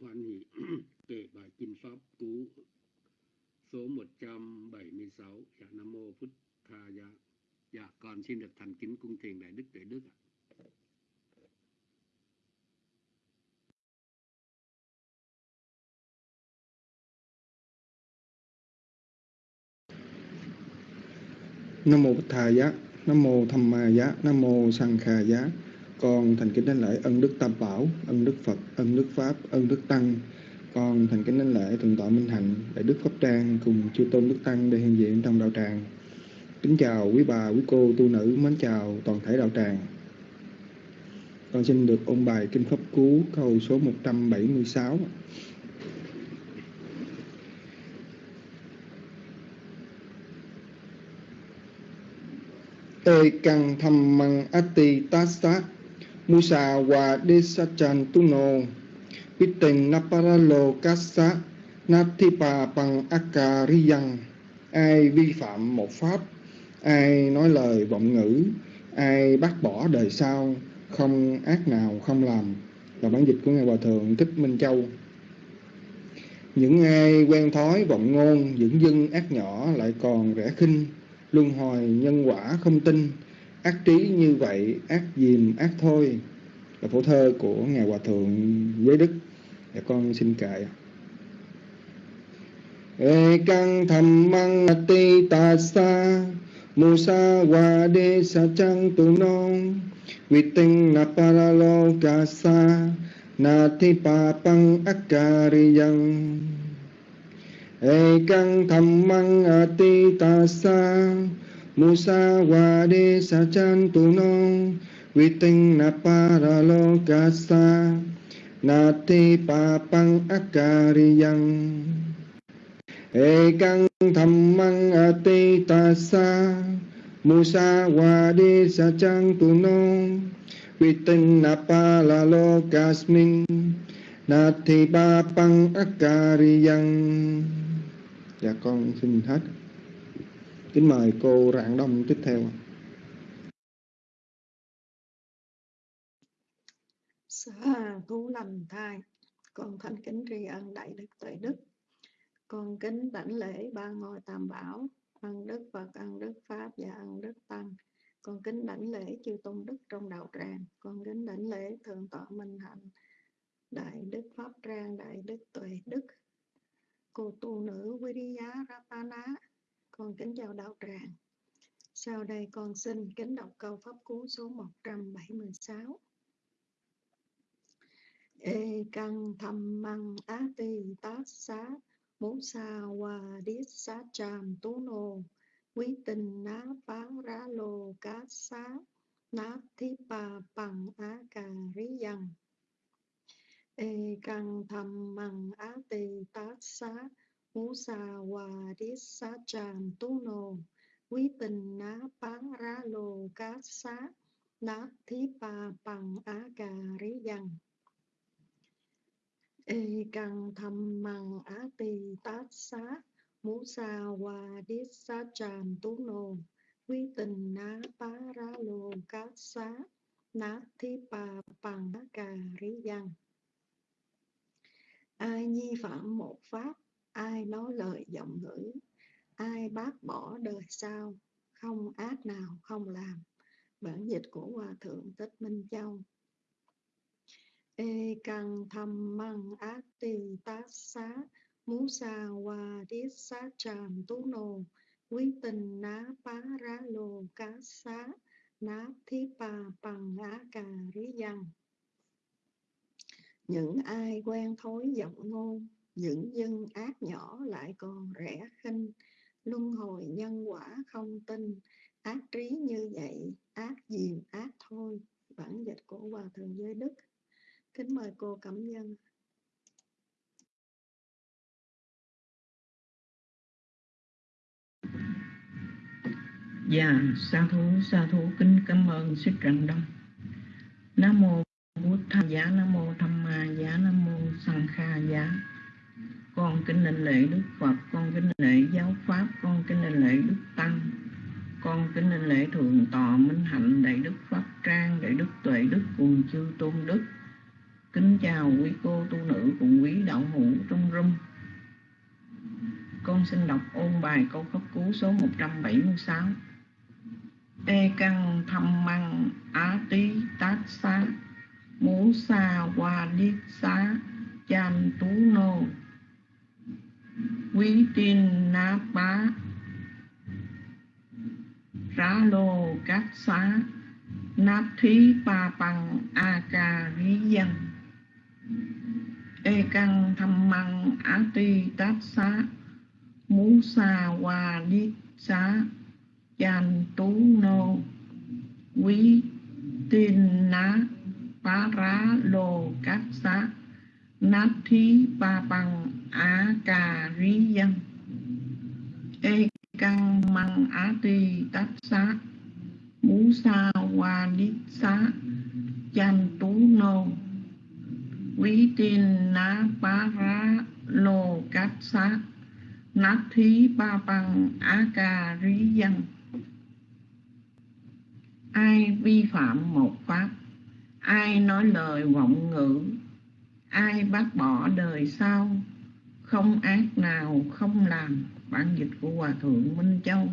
hoan hỷ kể bài kinh pháp cú số 176 dạ nam mô phút tha dạ dạ con xin được thành kính cung thiền đại đức tuệ đức ạ. Nam mô Bích Thà Giá, Nam mô thầm Ma Giá, Nam mô Sang Kha Giá. Con thành kính đánh lễ ân đức Tam Bảo, ân đức Phật, ân đức Pháp, ân đức Tăng. Con thành kính đánh lễ thượng tọa Minh Hạnh, đại đức Pháp Trang cùng chư tôn đức tăng để hiện diện trong đạo tràng. Kính chào quý bà, quý cô, tu nữ, mến chào toàn thể đạo tràng. Con xin được ôn bài Kinh Pháp Cú câu số 176. Ê căng tham măng ati tassa musa wa desachan tuno piteng naparalo kasa nathipa bằng akariyang. Ai vi phạm một pháp, ai nói lời vọng ngữ, ai bác bỏ đời sau, không ác nào không làm. Là bản dịch của ngài hòa thượng thích minh châu. Những ai quen thói vọng ngôn dưỡng dưng ác nhỏ lại còn rẻ khinh, luân hồi nhân quả không tin ác trí như vậy, ác dìm, ác thôi, là phổ thơ của ngài hòa thượng giới đức. Dạ con xin kệ. Ê, căng thầm măng ti tà sa musa wa de sa trăng tu non. Viting na paralo ca sa, na thi pa pang akariyan ê, căng thầm măng ti tà sa musa wa de sa chan tu non viting na paralo ka sa nati pa pang akariyang e gang tham mang a ati ta sa musa wa de sa chan tu no vitin na pa la lo kasmin nati pa pang akariyang dạ con xin hết kính mời cô rạng đông tiếp theo. Sa thú lành thai, con thành kính tri ân đại đức tuệ đức, con kính đảnh lễ ba ngôi tam bảo, ân đức phật, ân đức pháp và ân đức tăng con kính đảnh lễ chư tôn đức trong đạo tràng. Con kính đảnh lễ thượng tọa minh hạnh, đại đức pháp trang, đại đức tuệ đức. Cô tu nữ Viriya Ratana con kính chào đạo tràng. Sau đây con xin kính đọc câu pháp cú số 176 Ê căng thầm măng á ti tát xá mũ sa hoa điết xá tràm tú nô. Quý tình ná phá rá lô cá xá, ná thi pa bằng á cà rí dằng Ê căng thầm măng á ti tát xá Mu sa wa đít xá tràm tu nô quý tình ná phá ra lô cá xá ná thi pa bằng á cà rí dần e căng thầm măng á tì tát xá mu sa hòa đít sa tràm tu nô quý tình ná pá ra lô cát xá ná thi pa bằng cà rí văn ai nhi phạm một pháp ai nói lời giọng ngữ ai bác bỏ đời sau, không ác nào không làm, bản dịch của hòa thượng tích minh châu. E căng tham măng át tì tát xá, mú sa hoa tiết xá tràm tú nô, quý tình ná phá rá lô cá xá, ná thí pa bằng á cà rí văn. Những ai quen thối giọng ngôn những dân ác nhỏ lại còn rẻ khinh luân hồi nhân quả không tin ác trí như vậy ác diềm ác thôi bản dịch của hòa thượng giới đức Kính mời cô Cẩm Nhân. Dạ, sa thú, sa thú kính cảm ơn sức trần đông. Nam mô Bụt Tha Giá, Nam mô Tham Ma Giá, Nam mô Sang Kha Giá. Con kính linh lễ Đức Phật, con kính lễ giáo Pháp, con kính linh lễ Đức Tăng. Con kính linh lễ Thượng Tọa Minh Hạnh, Đại Đức Pháp Trang, Đại Đức Tuệ Đức cùng chư Tôn Đức Kính chào quý cô tu nữ cùng quý đạo hữu trong rung con xin đọc ôn bài câu cấp cú số 176 e căng thăm măng á tí tát xá Mú xa qua điết xá Chan tú nô Quý tin ná bá. Rá lô cát xá. Nát thí ba bằng a ca rí dân. Ê căng thăm măng á ti tát xá. Mú sa hoa điết xá. Chan tú nô. Quý tin ná Pá rá lô cát xá. Nát thí ba bằng á cà rí dân Ê căng măng á ti tát xá Mú sa hoa điết xá Chan tú nô Quý tin ná pá rá lô cát xá Nát thí ba bằng á cà rí dân Ai vi phạm một pháp, Ai nói lời vọng ngữ Ai bác bỏ đời sau Không ác nào không làm Bản dịch của Hòa Thượng Minh Châu.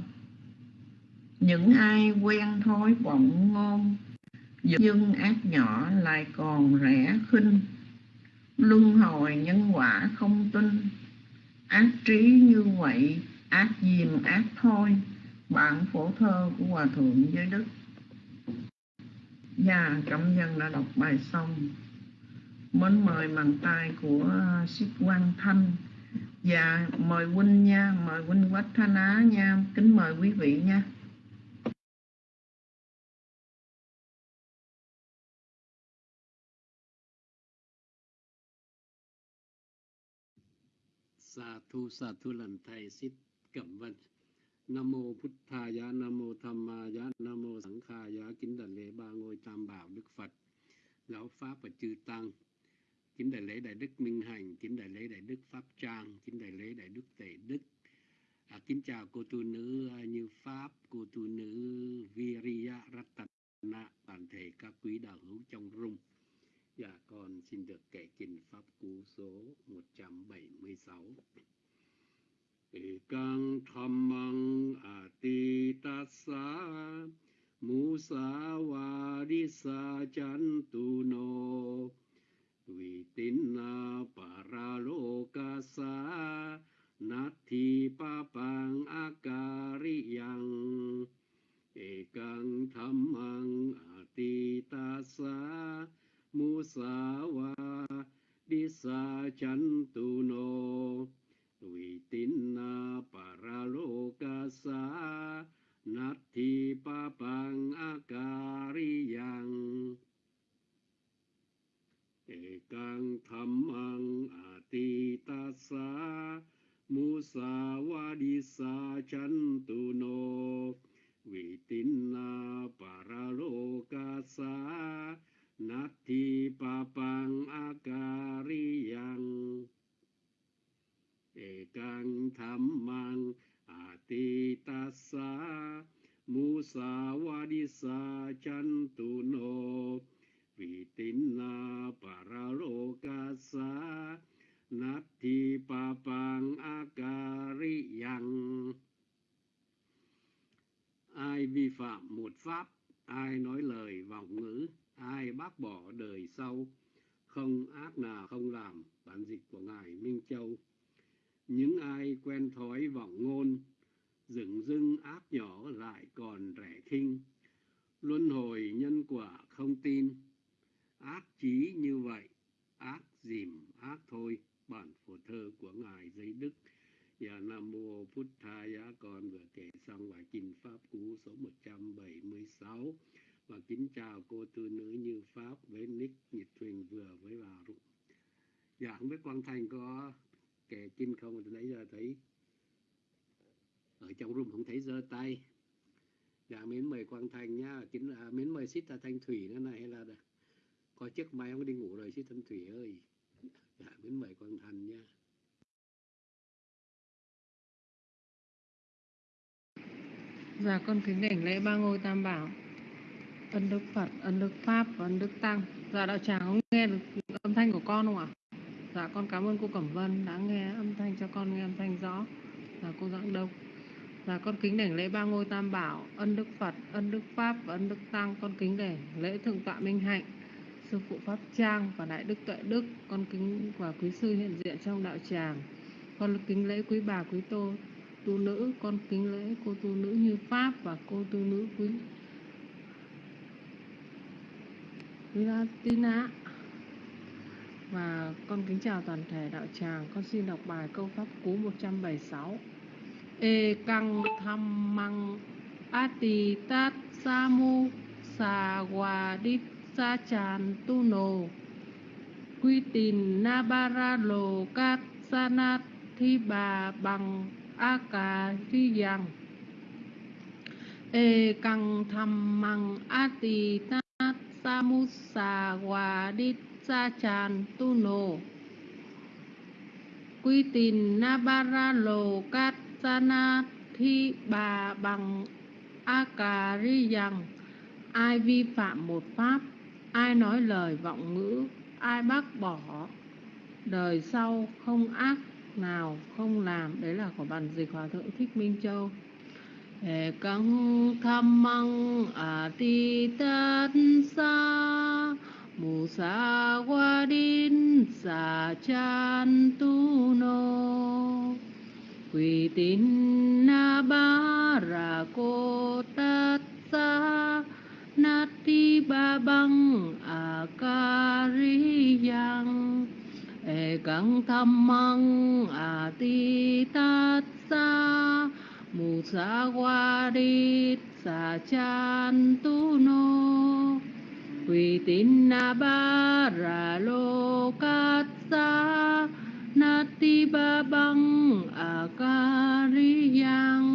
Những ai quen thói vọng ngôn Dương ác nhỏ lại còn rẻ khinh. Luân hồi nhân quả không tin Ác trí như vậy Ác dìm ác thôi Bạn phổ thơ của Hòa Thượng Giới Đức. Dạ, cảm nhân đã đọc bài xong. Mến mời bàn tay của à, Sít Quang Thanh. Dạ, mời huynh nha, mời huynh Quách Thanh Á nha. Kính mời quý vị nha. Sa thu sa thu lần thầy xít cẩm vân. Nam mô Phật Tha giá nam mô tham ma giá nam mô sẵn kha giá kính đảnh lễ ba ngôi tam bảo đức phật. Giáo pháp và chư tăng chính đại lễ đại đức minh hành chính đại lễ đại đức pháp trang chính đại lễ đại đức tề đức à, kính chào cô tu nữ à, như pháp cô tu nữ viriya ratana toàn thể các quý đạo hữu trong rung Dạ con xin được kể kinh pháp cú số 176. Ekang dhammang atitassa musa vadisa chantuno Quang Thành có kẻ kinh không từ nãy giờ thấy ở trong room không thấy giơ tay. Dạ mến mời Quang Thành nhá, kính à, mến mời Sít Thanh Thủy nữa này hay là có chiếc máy không đi ngủ rồi Sít Thanh Thủy ơi. Dạ mến mời Quang Thành nha. Dạ con kính đảnh lễ ba ngôi tam bảo Ân đức Phật, ân đức Pháp và ân đức Tăng Dạ đạo tràng có nghe được âm thanh của con không ạ? Con cảm ơn cô Cẩm Vân đã nghe âm thanh cho con nghe âm thanh rõ. là cô Giảng Đông. là con kính đảnh lễ ba ngôi tam bảo, ân đức Phật, ân đức Pháp và ân đức Tăng. Con kính đảnh lễ thượng tọa Minh Hạnh, sư phụ Pháp Trang và đại đức Tuệ Đức. Con kính và quý sư hiện diện trong đạo tràng. Con kính lễ quý bà quý tô tu nữ, con kính lễ cô tu nữ như Pháp và cô tu nữ quý quý Tina và con kính chào toàn thể đạo tràng, con xin đọc bài câu pháp cú 176 e căng tham măng ati tat samu sa wa đít sa chan tu nồ. Quy tìn na ba ra lồ cát sa nát, thi bà bằng a cà thi yang e căng tham măng ati tat samu sa wa đít sa chan tu no quy tìn nabara lo kat sana thi bà bằng a ri rằng ai vi phạm một pháp, ai nói lời vọng ngữ, ai bác bỏ, đời sau không ác nào không làm. Đấy là của bản dịch hòa thượng thích minh châu. Hệ căng tham măng a ti tát sa mù sa qua din sa chan tu no quỳ tín na ba ra cô tát sa na ti ba băng a ca ri yang e căng tham măng a ti tát sa mù sa qua đi sa chan tu no Quy tín na ba ra lô cát sa nati ba băng a ca ri yang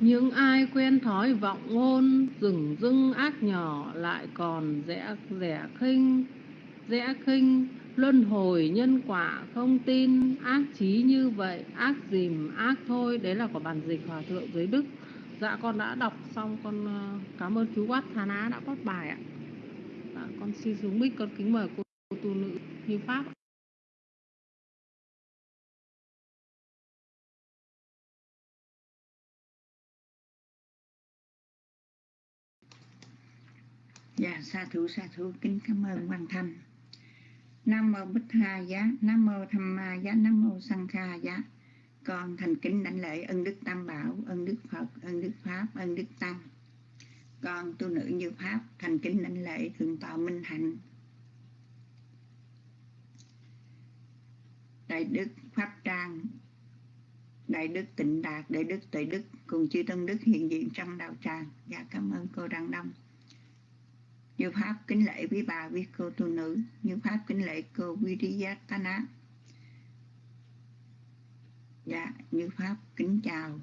những ai quen thói vọng ngôn dừng dưng ác nhỏ lại còn rẽ, rẻ khinh, rẽ khinh. Luân hồi nhân quả không tin, ác chí như vậy, ác dìm, ác thôi. Đấy là của bản dịch hòa thượng dưới đức dạ con đã đọc xong con ờ, cảm ơn chú quát thà ná đã post bài ạ dạ, con xin xuống mic con kính mời cô, cô tu nữ như pháp ạ. Dạ, sa thủ sa thủ kính cảm ơn Quan Thanh. Nam mô Bích Hà giá, Nam mô Tham Ma giá, Nam mô Sang Kha giá. Con thành kính đảnh lễ ân đức Tam Bảo, ân đức Phật, ân đức Pháp, ân đức Tăng. Con tu nữ như Pháp, thành kính đảnh lễ thượng tọa Minh Hạnh. Đại đức Pháp Trang, Đại đức Tịnh Đạt, Đại đức Tuệ Đức cùng chư Tân Đức hiện diện trong đạo tràng. Dạ cảm ơn cô Đăng Đông. Như Pháp kính lễ quý bà, quý cô tu nữ. Như Pháp kính lễ cô Vidiyatana. Dạ, như Pháp kính chào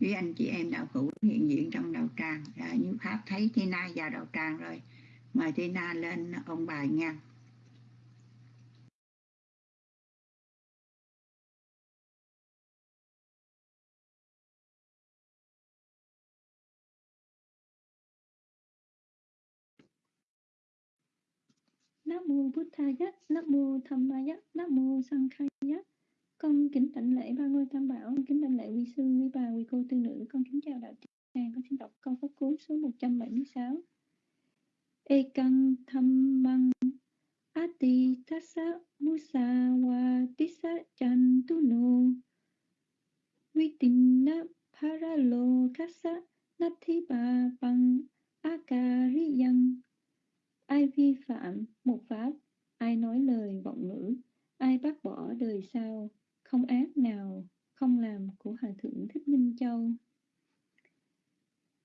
quý anh chị em đạo hữu hiện diện trong đạo tràng. Dạ, như Pháp thấy Tina vào đạo tràng rồi. Mời Tina lên ông bài nha. Nam mô Bụt Thaya, Nam mô Tham Maya, Nam mô Sang Khaya. Con kính đảnh lễ ba ngôi tam bảo, kính đảnh lễ quý sư, quý bà, quý cô tư nữ, con kính chào đạo tràng, con xin đọc câu pháp cú số 176. Ekang tham măng ati tassa musa wa tissa chan tu no vitinna paralo kassa nathi ba bằng ai vi phạm một pháp ai nói lời vọng ngữ ai bác bỏ đời sau không ác nào, không làm của hòa thượng thích minh châu.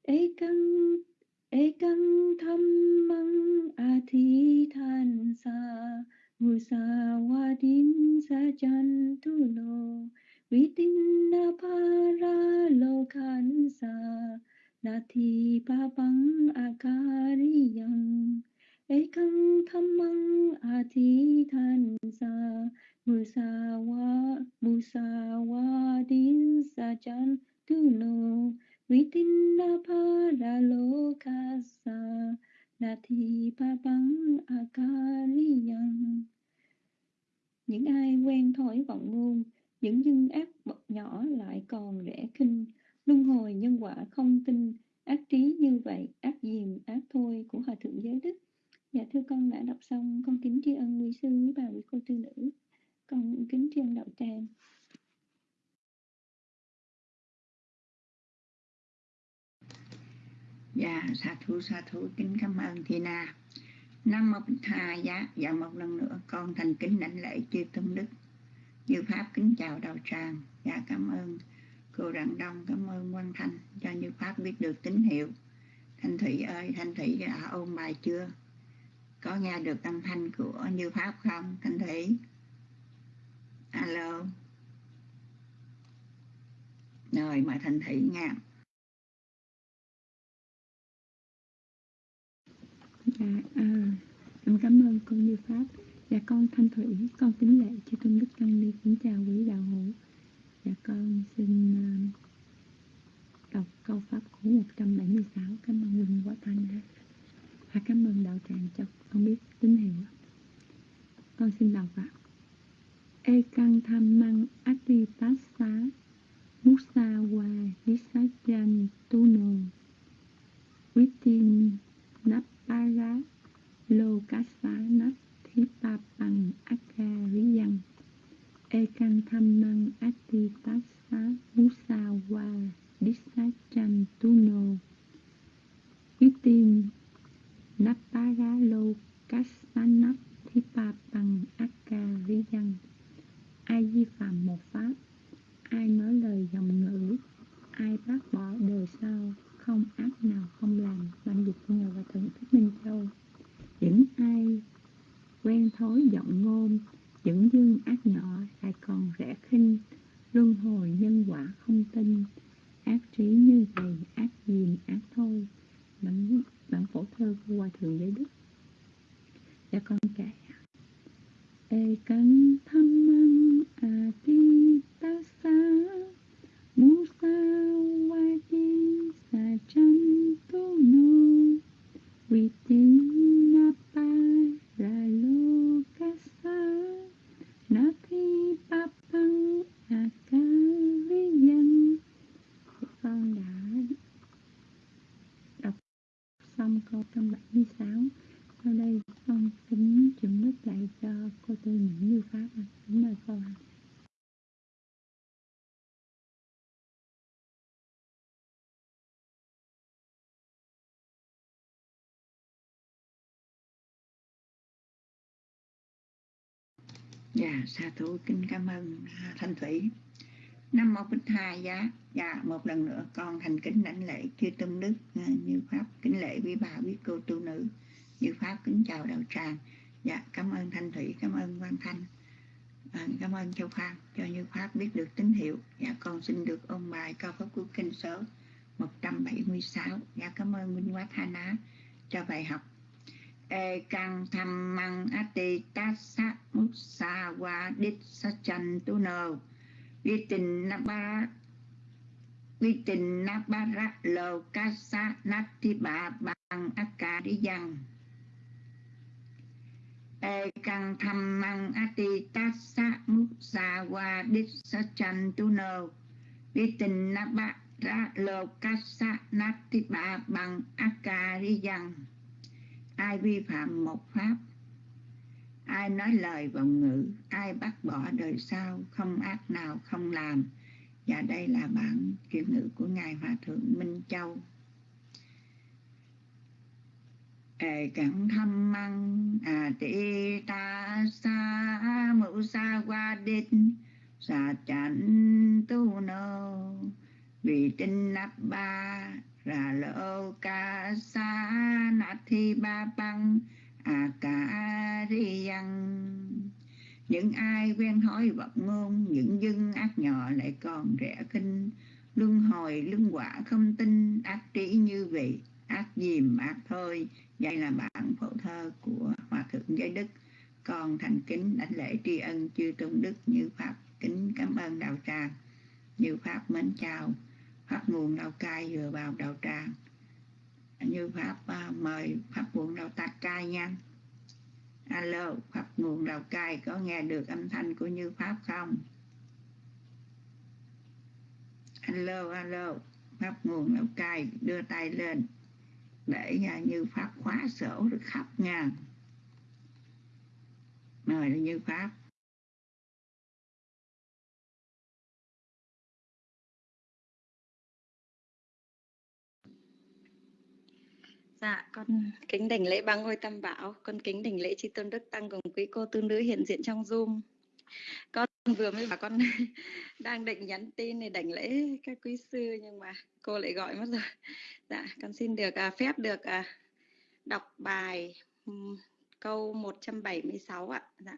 Ekang ekang tham mang a thi than sa musa wa din sa chan tu no vitin na para lo khan sa, na thi pa bang akariyang căng tham mang a thi than sa musawa musawa din sa chan tu no vitinna paralokasa nati papang akariyang quen thói vọng ngôn những nhân ác bậc nhỏ lại còn rẻ khinh. Luân hồi nhân quả không tin, ác trí như vậy, ác diềm, ác thôi của hòa thượng giới đức. Dạ thưa con, đã đọc xong con kính tri ân quý sư quý bà quý cô tư nữ con kính tri ân đạo tràng Dạ, sa thú sa thú kính cảm ơn Thi Na. Nam mô Bích Tha giá, và một lần nữa con thành kính đảnh lễ chư tôn đức. Như Pháp kính chào đạo tràng, dạ cảm ơn cô Rạng Đông, cảm ơn Quang Thanh cho Như Pháp biết được tín hiệu. Thanh Thủy ơi, Thanh Thủy đã ôn bài chưa? Có nghe được âm thanh của Như Pháp không, Thanh Thủy? Alo. Rồi, mời Thanh Thủy nghe. dạ à, em cảm ơn cô như pháp dạ con thanh thủy con kính lệ chư tôn đức tăng ni kính chào quý đạo hữu dạ con xin uh, đọc câu pháp của 176 cảm ơn huynh quả thanh và cảm ơn đạo tràng cho con biết tín hiệu con xin đọc ạ à. Ekang tham măng ati Wa musawa visajan tuno vitin Nappara Lokasa Nathipapang Akariyang Ekang Thammang Atitassa Musawa Disachan Tuno. Vitin Nappara Lokasa Nathipapang Akariyang Ai vi phạm một pháp, Ai nói lời dòng ngữ, Ai bác bỏ đời sau, không ác nào không làm bản dịch của ngài và thượng thích minh châu. Những ai quen thói giọng ngôn, những dương ác nhỏ lại còn rẻ khinh, luân hồi nhân quả không tin. Ác trí như vậy, ác diềm ác thôi, bản bản phổ thơ của hòa thượng giới đức. Dạ con kể ê căng thăm măng a à, ti ta sa. Musawati Sajantono Vitinapa Ralokasa Nati Papang à, Akariyan Con đã đọc xong câu 176 Sau đây con kính chuẩn đức dạy cho cô tôi những như pháp à. đúng rồi cô ạ Dạ, sa thú kính cảm ơn à, Thanh Thủy. năm một Bích hai giá. Dạ, một lần nữa con thành kính lãnh lễ chư tôn đức à, như pháp kính lễ quý bà quý cô tu nữ như pháp kính chào đạo tràng. Dạ, cảm ơn Thanh Thủy, cảm ơn Quang Thanh. À, cảm ơn Châu Phan cho như pháp biết được tín hiệu. Dạ, con xin được ôn bài cao pháp của kinh số 176. Dạ, cảm ơn Minh Quá Tha Ná cho bài học e căng tham măng ati tassa musa wa dit sát chan tu nơ vi tình na ba vi tình na ba ra lô ca sa nát thi ba bằng aka đi dân e căng tham măng ati tassa musa wa đít sa chan tu nô vi tình na ba ra lô ca sa na ti ba bằng aka đi dân ai vi phạm một pháp, ai nói lời vọng ngữ, ai bác bỏ đời sau, không ác nào không làm. Và đây là bản chuyển ngữ của ngài hòa thượng minh châu ê cẩn thâm măng à ti ta sa, mẫu sa qua đinh sa chánh tu nô vì tinh nắp ba ra lô ca sa na thi ba băng à ca ri văn. Những ai quen thói vật ngôn, những dân ác nhỏ lại còn rẻ kinh luân hồi, luân quả không tin, ác trí như vậy, ác dìm ác thôi đây là bản phổ thơ của hòa thượng giới đức. Con thành kính đảnh lễ tri ân chư tôn đức như pháp. Kính cảm ơn đạo tràng. Như pháp mến chào. Pháp nguồn đau cai vừa vào đạo tràng. Như pháp uh, mời pháp nguồn đau tạc cai nha. Alo pháp nguồn lào cai có nghe được âm thanh của như pháp không? Alo alo. Pháp nguồn lào cai đưa tay lên để như pháp khóa sổ được khắp nha mời như pháp Dạ, con kính đảnh lễ ba ngôi tam bảo, con kính đảnh lễ tri tôn đức tăng cùng quý cô tu nữ hiện diện trong Zoom. Con vừa mới bảo con đang định nhắn tin để đảnh lễ các quý sư nhưng mà cô lại gọi mất rồi. Dạ, con xin được à, phép được à, đọc bài um, câu 176 ạ. Dạ.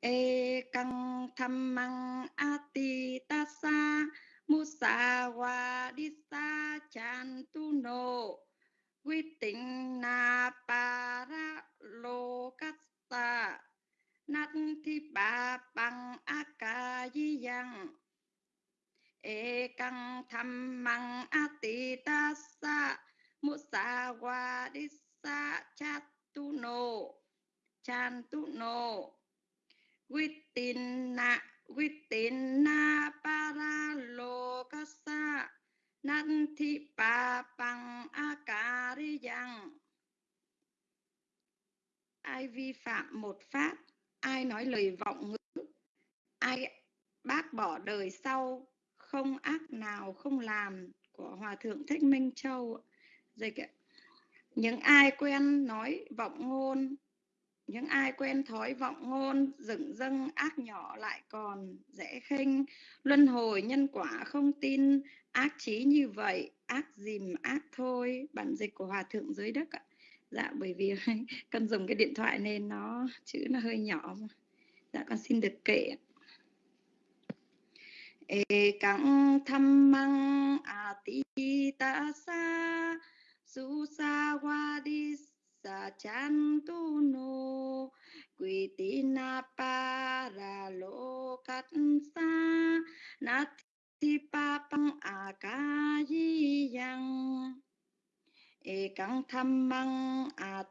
E căng tham măng ati tasa musawadisa chantuno tính na para lokasta nát thi ba bằng a ca di yang e căng tham măng a ti ta sa mu sa wa đi ati tasa tu chatuno chantuno vitin na vitin na para lokasa nanti pa bằng a ca di yang ai vi phạm một pháp ai nói lời vọng ngữ? Ai bác bỏ đời sau? Không ác nào không làm? Của hòa thượng thích minh châu. Dịch ạ. những ai quen nói vọng ngôn? Những ai quen thói vọng ngôn? Dựng dâng ác nhỏ lại còn dễ khinh. Luân hồi nhân quả không tin. Ác trí như vậy, ác dìm ác thôi. Bản dịch của hòa thượng dưới đất ạ dạ bởi vì con dùng cái điện thoại nên nó chữ nó hơi nhỏ mà. dạ con xin được kể ê, căng thăm măng à, a ti ta sa su sa wa đi sa chan tu no quy tí na pa ra lô cắt sa na ti pa pang a à, ca di yang e căng thăm a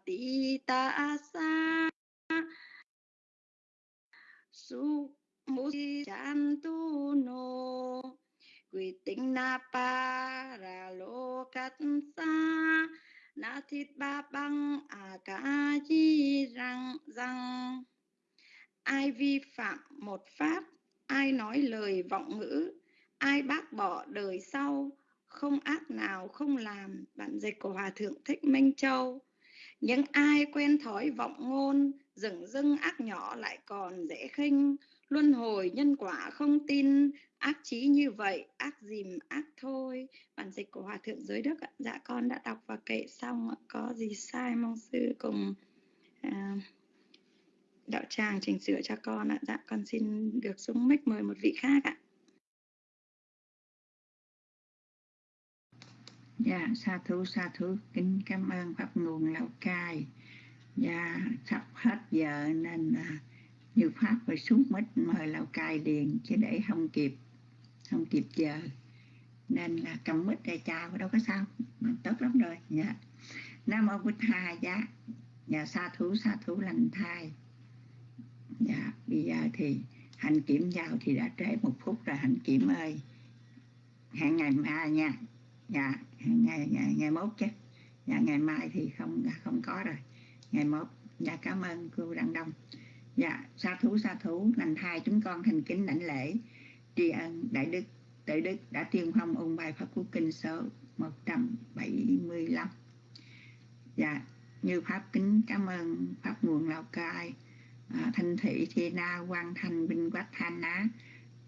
ta sa su mu chan tu no quy tinh na pa ra lo cắt sa. Na thịt ba băng à cả chi răng răng ai vi phạm một pháp, ai nói lời vọng ngữ, ai bác bỏ đời sau không ác nào không làm bản dịch của hòa thượng thích minh châu. Những ai quen thói vọng ngôn dừng dưng ác nhỏ lại còn dễ khinh. Luân hồi nhân quả không tin ác trí như vậy ác dìm ác thôi. Bản dịch của hòa thượng giới đức ạ. Dạ con đã đọc và kệ xong ạ. có gì sai mong sư cùng à, đạo tràng chỉnh sửa cho con ạ. Dạ con xin được xuống mic mời một vị khác ạ. Dạ, sa thú sa thú. Kính cảm ơn pháp nguồn Lào Cai. Dạ, sắp hết giờ nên à, như pháp phải xuống mít mời Lào Cai liền chứ để không kịp không kịp giờ. Nên là cầm mít để chào đâu có sao. Tốt lắm rồi. Dạ. Nam mô bích tha giá dạ sa thú sa thú lành thai. Dạ bây giờ thì hành kiểm vào thì đã trễ một phút rồi hành kiểm ơi. Hẹn ngày mai nha. Dạ ngày ngày ngày mốt chứ. Dạ ngày mai thì không không có rồi. Ngày mốt. Dạ cảm ơn cô đăng đông. Dạ sa thú sa thú lành thai chúng con thành kính đảnh lễ. Tri ân đại đức. Tự đức đã tiên phong ôn bài pháp cú kinh số 175 dạ như pháp kính cảm ơn pháp nguồn lào cai à, thanh thị thi na quang thanh binh quách thanh á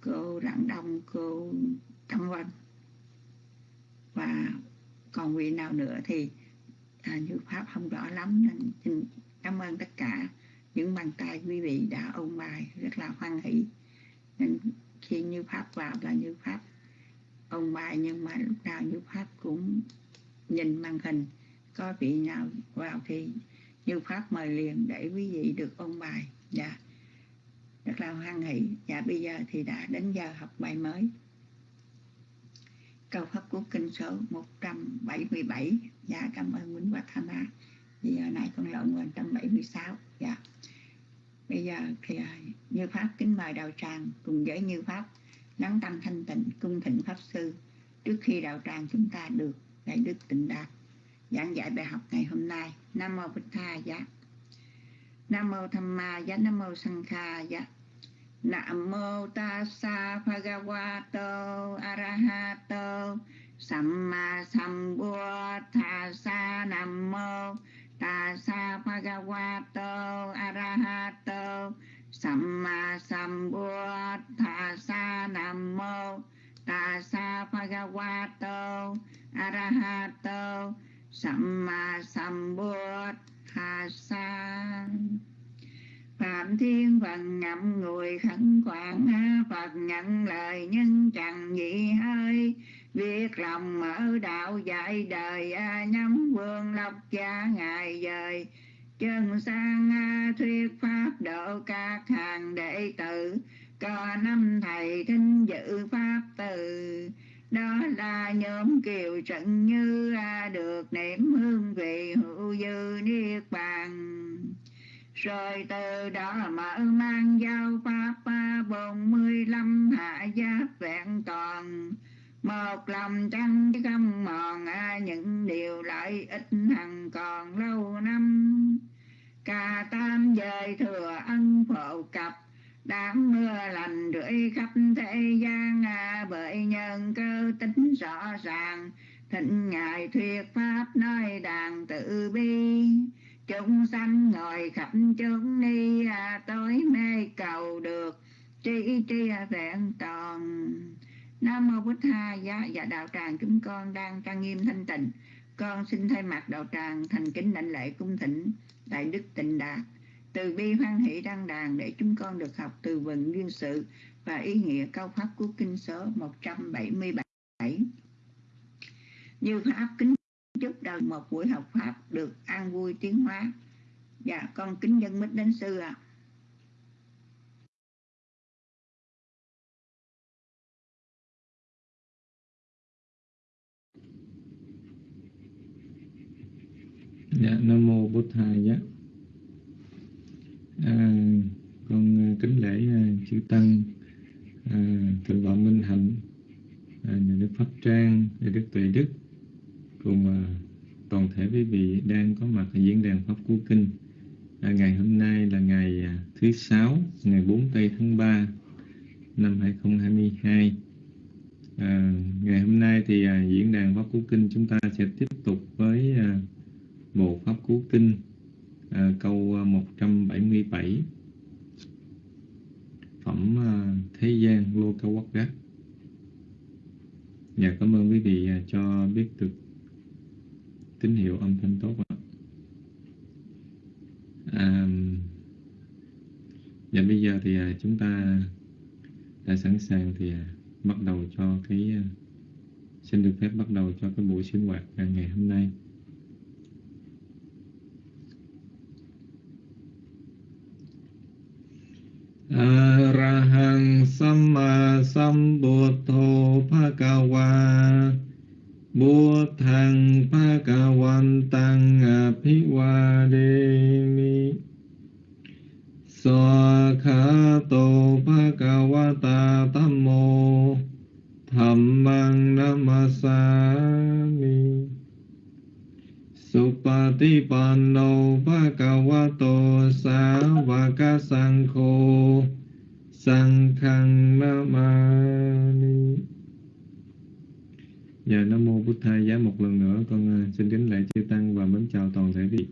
cô rạng đông cô tâm vân và còn vị nào nữa thì à, như pháp không rõ lắm nên xin cảm ơn tất cả những bàn tay quý vị đã ôn bài rất là hoan hỷ. Nên khi như pháp vào là như pháp ôn bài nhưng mà lúc nào như pháp cũng nhìn màn hình. Có vị nào vào thì như pháp mời liền để quý vị được ôn bài. Dạ rất là hoan hỷ. Dạ bây giờ thì đã đến giờ học bài mới câu pháp của kinh số 177 dạ cảm ơn Nguyễn Bạch Thanh à. thì giờ này con lộn 176 dạ bây giờ thì à, như pháp kính mời đạo tràng cùng với như pháp lắng tâm thanh tịnh, cung thịnh pháp sư trước khi đạo tràng chúng ta được đại đức tịnh đạt giảng dạy bài học ngày hôm nay, nam mô bích tha Dạ. nam mô tham ma Dạ. nam mô sanh kha Dạ nam mô tassa bhagavato arahato. Samma sambuddhassa nam mô tassa bhagavato arahato. Samma sambuddhassa nam mô tassa bhagavato arahato. Samma sambuddhassa Phạm Thiên Phần ngậm người khẩn khoản Phật nhận lời nhân chẳng gì hơi. Việc lòng mở đạo dạy đời Nhắm vương lộc cha ngài dời. Chân sang thuyết pháp độ các hàng đệ tử. Có năm thầy thinh dự pháp từ. Đó là nhóm kiều trận như được niệm hương vị hữu dư niết bàn rồi từ đó mở mang giao pháp bốn mươi lăm hạ giáp vẹn toàn. Một lòng trăng không mòn à, những điều lợi ích hằng còn lâu năm. Cả tam dời thừa ân phổ cập, đám mưa lành rưỡi khắp thế gian à, bởi nhân cơ tính rõ ràng. Thịnh ngài thuyết pháp nói đàn tự bi chúng sanh ngồi khắp chúng ni à, tối mê cầu được tri tri à, vẹn toàn. Nam mô bút tha giá. Và đạo tràng chúng con đang trang nghiêm thanh tịnh. Con xin thay mặt đạo tràng thành kính đảnh lễ cung thỉnh đại đức tịnh đạt. Từ bi hoan hỷ đăng đàn để chúng con được học từ vựng duyên sự và ý nghĩa câu pháp của kinh số 177 như pháp kính chúc đầu một buổi học pháp được an vui tiến hóa dạ con kính dân mít đến sư ạ à. dạ nam mô bổn thầy dạ à, con à, kính lễ uh, chư tăng à, thượng tọa minh hạnh à, nhà đức pháp trang nhà đức tuệ đức cùng toàn thể quý vị đang có mặt ở diễn đàn pháp cú kinh à, ngày hôm nay là ngày à, thứ sáu ngày 4 tây tháng 3 năm 2022 à, ngày hôm nay thì à, diễn đàn pháp cú kinh chúng ta sẽ tiếp tục với à, bộ pháp cú kinh à, câu à, 177 phẩm à, thế gian lô cao quốc gác. Dạ cảm ơn quý vị à, cho biết được tín hiệu âm thanh tốt ạ. À, và bây giờ thì à, chúng ta đã sẵn sàng thì à, bắt đầu cho cái à, xin được phép bắt đầu cho cái buổi sinh hoạt ngày hôm nay. Arahang Samma Sambuddho Bhagava Buddhang Bhagavantang Abhivademi Swakhato Bhagavata Tammo Dhammang Namasami Supatipanno Bhagavato Savaka Sangho Sankhang Namani Dạ Nam Mô Bụt Thầy Giá một lần nữa con uh, xin kính lễ chư Tăng và mến chào toàn thể vị.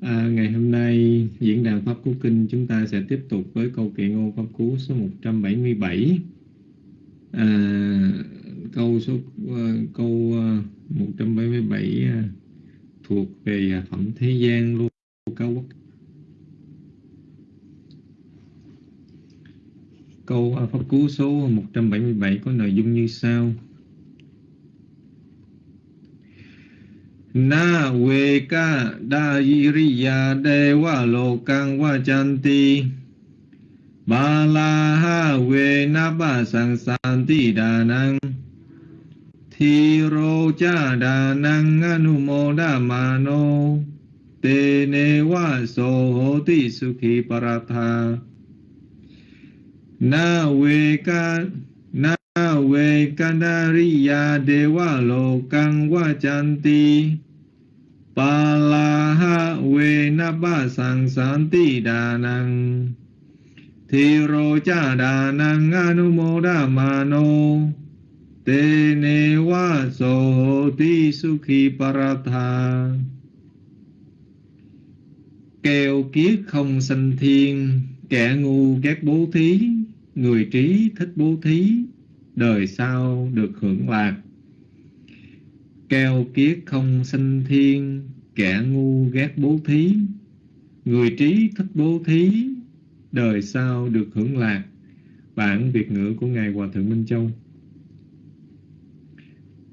à, ngày hôm nay diễn đàn Pháp Cú Kinh chúng ta sẽ tiếp tục với câu kệ ngôn Pháp Cú số 177. À, câu số uh, câu uh, 177 uh, thuộc về phẩm thế gian luôn cao quốc Câu à, Pháp Cú số 177 có nội dung như sau. Na we ka da yiriya dewa lokang wajanti Ba la ha we na ba sang santi đà năng Thi rô cha đà năng anu mô đa ma nô Tê nê wa so hô ti su khi paratha Na we ca Na we kandariya dewa lo kang wa chanti Pa la ha we na ba sang san ti đà năng Thi rô cha đà năng anu mô đa ma nô Tê nê wa so hô ti su khi paratha Kèo kiết không sanh thiên, Kẻ ngu ghét bố thí, Người trí thích bố thí, Đời sau được hưởng lạc. Kèo kiết không sanh thiên, Kẻ ngu ghét bố thí, Người trí thích bố thí, Đời sau được hưởng lạc. Bản Việt ngữ của Ngài Hòa Thượng Minh Châu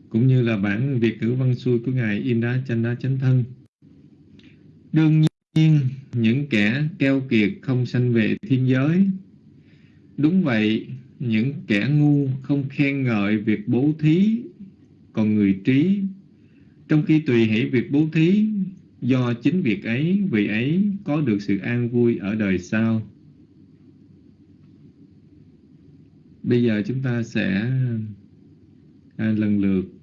cũng như là bản Việt ngữ văn xuôi của Ngài Inda Chanda Chánh Thân. Đương nhiên, những kẻ keo kiệt không sanh về thiên giới. Đúng vậy, những kẻ ngu không khen ngợi việc bố thí, còn người trí, trong khi tùy hỷ việc bố thí, do chính việc ấy, vị ấy có được sự an vui ở đời sau. Bây giờ chúng ta sẽ à, lần lượt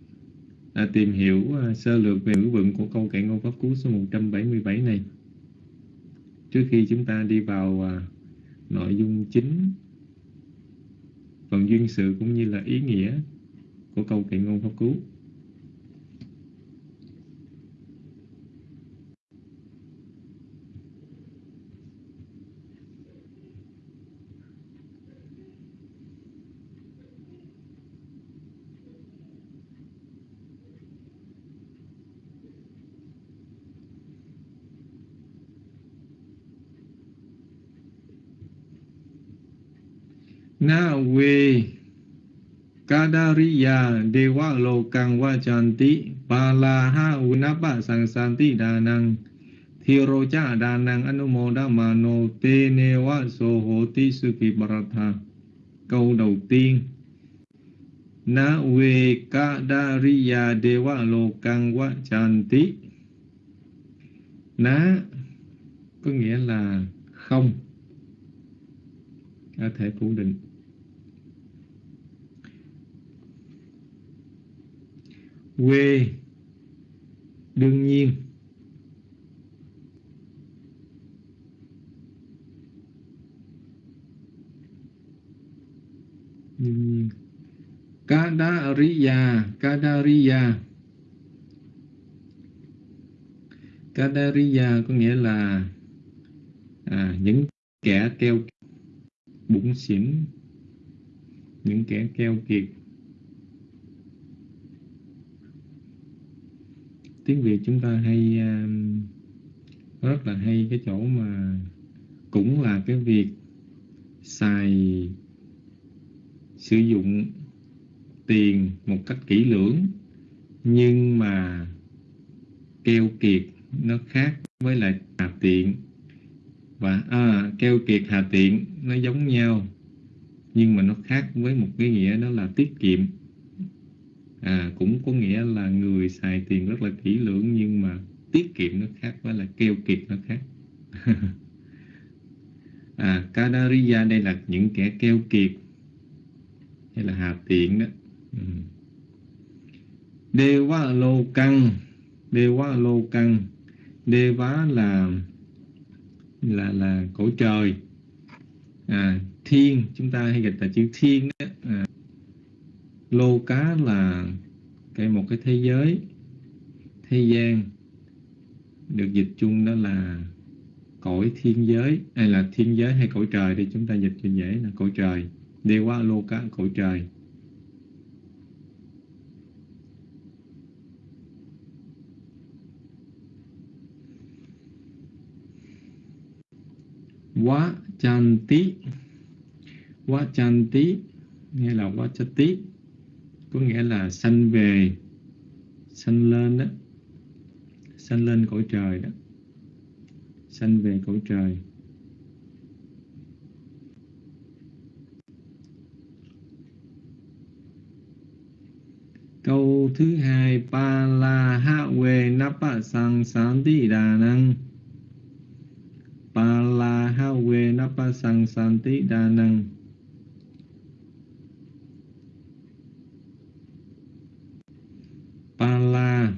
à, tìm hiểu à, sơ lược về ngữ vựng của câu kệ ngôn pháp cú số 177 này. Trước khi chúng ta đi vào à, nội dung chính phần duyên sự cũng như là ý nghĩa của câu kệ ngôn pháp cú. Na we kadariya dewa lokang vajanti palaha unapa sangsanti danang thiro cha danang anumoda mano tenewa newa so hoti câu đầu tiên na we kadariya dewa lokang vajanti Na có nghĩa là không. Có thể phủ định. Quê. Đương nhiên. Đương nhiên. Kadariya Kadariya. Kadariya có nghĩa là à, những kẻ keo bụng xỉn. Những kẻ keo kiệt. Tiếng việt chúng ta hay um, rất là hay. Cái chỗ mà cũng là cái việc xài sử dụng tiền một cách kỹ lưỡng nhưng mà keo kiệt nó khác với lại hà tiện. Và à, keo kiệt hà tiện nó giống nhau nhưng mà nó khác với một cái nghĩa đó là tiết kiệm à, cũng có nghĩa là người xài tiền rất là kỹ lưỡng nhưng mà tiết kiệm nó khác với là keo kiệt nó khác. À, Kadariya đây là những kẻ keo kiệt hay là hà tiện đó. Ừ. Deva lô căng Deva lô căng Deva là là là cõi trời. À, thiên chúng ta hay dịch là chữ thiên đó. À, lô cá là cái một cái thế giới, thế gian được dịch chung đó là cõi thiên giới, hay là thiên giới hay cõi trời thì chúng ta dịch cho dễ là cõi trời. Đi qua lô cá cõi trời. Quá chan tí. Quá chan tí nghĩa là quá chan tí có nghĩa là sanh về, sanh lên đó. Sanh lên cõi trời đó. Sanh về cõi trời. Câu thứ hai pa la ha we napa sang san ti đà năng pa la ha we napa sang san ti đà năng pa la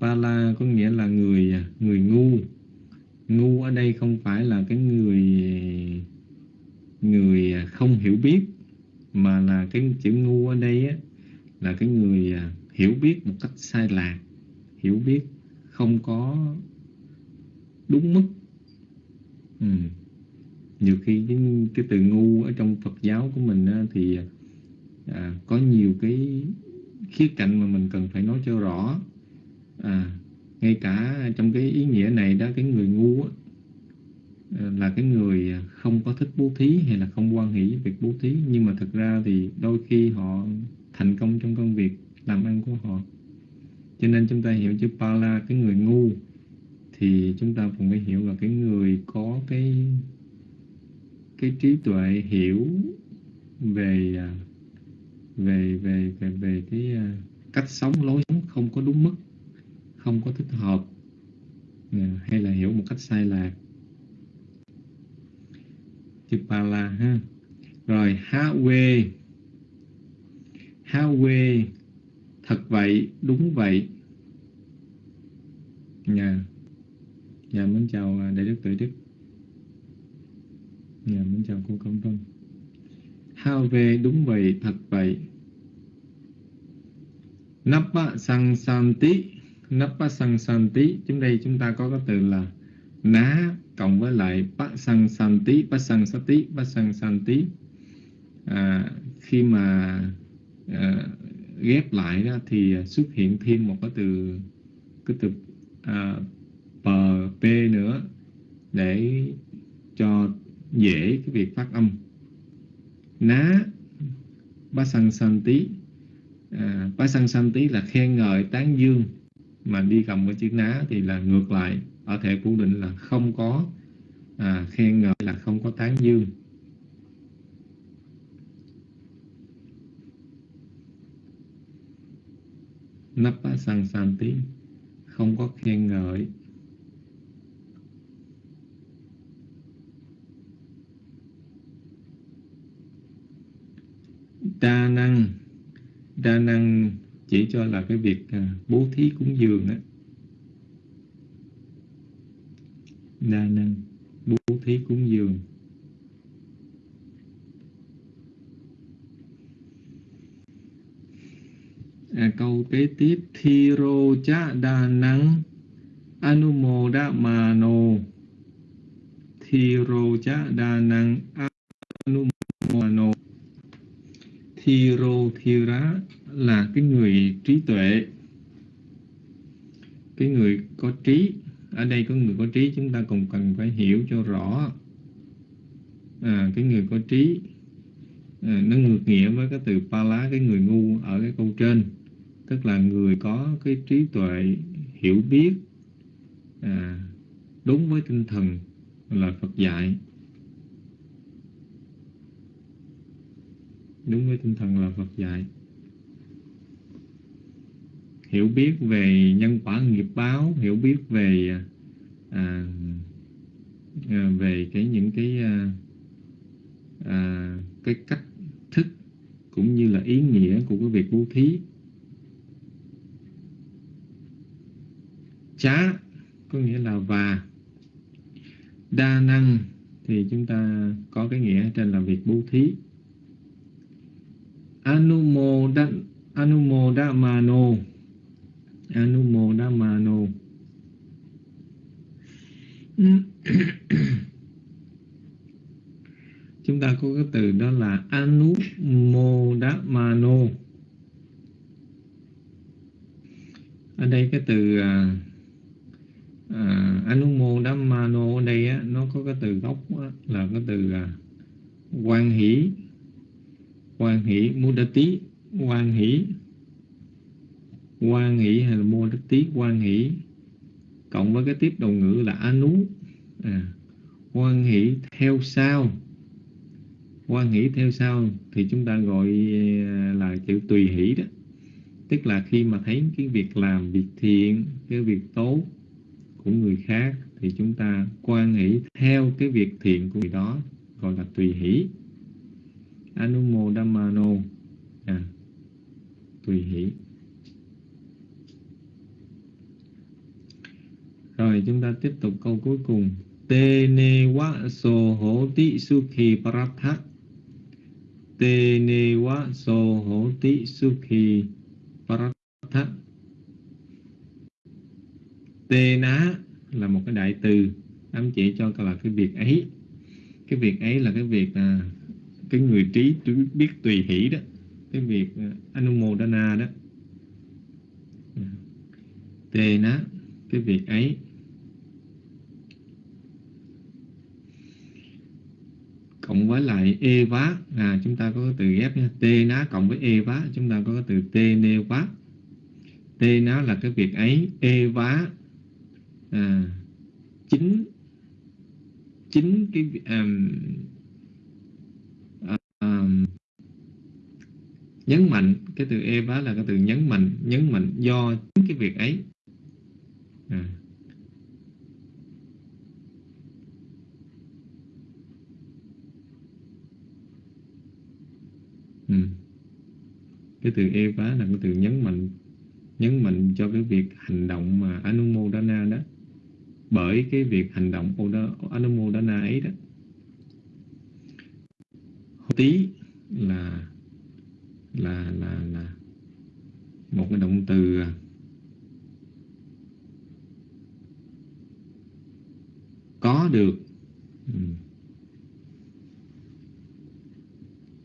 pa la có nghĩa là người người ngu ngu ở đây không phải là cái người người không hiểu biết mà là cái chữ ngu ở đây á, là cái người à, hiểu biết một cách sai lạc hiểu biết không có đúng mức ừ. nhiều khi cái, cái từ ngu ở trong Phật giáo của mình á, thì à, có nhiều cái khía cạnh mà mình cần phải nói cho rõ à, ngay cả trong cái ý nghĩa này đó cái người ngu á, à, là cái người không có thích bố thí hay là không quan hỷ việc bố thí nhưng mà thực ra thì đôi khi họ thành công trong công việc làm ăn của họ cho nên chúng ta hiểu chữ pala cái người ngu. Thì chúng ta cũng phải hiểu là cái người có cái cái trí tuệ hiểu về à, về về về về cái à, cách sống lối sống không có đúng mức, không có thích hợp à, hay là hiểu một cách sai lạc. Chữ pala ha. Rồi, ha quê ha quê thật vậy, đúng vậy nhà nhà mến chào à, đại đức tự đức. Nhà mến chào cô công vân Hao về đúng vậy thật vậy. Napa sang santi Napa sang santi chúng đây chúng ta có cái từ là ná cộng với lại Bát sang santi Bát sang tí ba sang santi à, khi mà à, ghép lại đó thì à, xuất hiện thêm một cái từ cái từ à, p nữa để cho dễ cái việc phát âm. Ná bát san san tí à, san san tí là khen ngợi tán dương. Mà đi cầm với chữ ná thì là ngược lại. Ở thể phủ định là không có à, khen ngợi là không có tán dương. Nắp bát san san tí không có khen ngợi. Đa năng đa năng chỉ cho là cái việc à, bố thí cúng dường á. Đa năng, bố thí cúng dường. À, câu kế tiếp thiro cha đa năng anumodamano thiro cha đa năng anumodamano thiro thira là cái người trí tuệ. Cái người có trí. Ở đây có người có trí chúng ta còn cần phải hiểu cho rõ. À, cái người có trí à, nó ngược nghĩa với cái từ pa lá cái người ngu ở cái câu trên tức là người có cái trí tuệ hiểu biết à, đúng với tinh thần là Phật dạy. Đúng với tinh thần là Phật dạy. Hiểu biết về nhân quả nghiệp báo hiểu biết về à, à, về cái những cái à, à, cái cách thức cũng như là ý nghĩa của cái việc bố thí. Chá có nghĩa là và. Đa năng thì chúng ta có cái nghĩa trên là việc bố thí. Anumodan anumodamano. Anumodamano. Chúng ta có cái từ đó là anumodamano. Ở đây cái từ à, à, à, ở đây á, nó có cái từ gốc á, là cái từ à, quan hỷ. Quan hỷ mudati quan hỷ. Quan hỷ hay là mudati quan hỷ. Cộng với cái tiếp đầu ngữ là anu à, quan hỷ theo sau. Quan hỷ theo sau thì chúng ta gọi à, là chữ tùy hỷ đó. Tức là khi mà thấy cái việc làm việc thiện cái việc tốt của người khác thì chúng ta quan hỷ theo cái việc thiện của người đó gọi là tùy hỷ. Anumodamano. À, tùy hỷ. Rồi chúng ta tiếp tục câu cuối cùng. Te ne wa so ho ti sukhi paratha te wa so ho ti sukhi paratha tê ná là một cái đại từ. Ám chỉ cho là cái việc ấy. Cái việc ấy là cái việc à, cái người trí biết tùy hỷ đó. Cái việc à, anumodana đó. Tê ná cái việc ấy. Cộng với lại e vá. À chúng ta có cái từ ghép nha. Tê ná cộng với e vá. Chúng ta có cái từ tê nê vá. Tê ná là cái việc ấy. E vá à, chính chính cái um, um, nhấn mạnh cái từ e vá là cái từ nhấn mạnh nhấn mạnh do chính cái việc ấy à. ừ. cái từ e vá là cái từ nhấn mạnh nhấn mạnh cho cái việc hành động mà anumodana đó bởi cái việc hành động anumodana ấy đó. Tí là là là là một cái động từ à, có được. Ừ.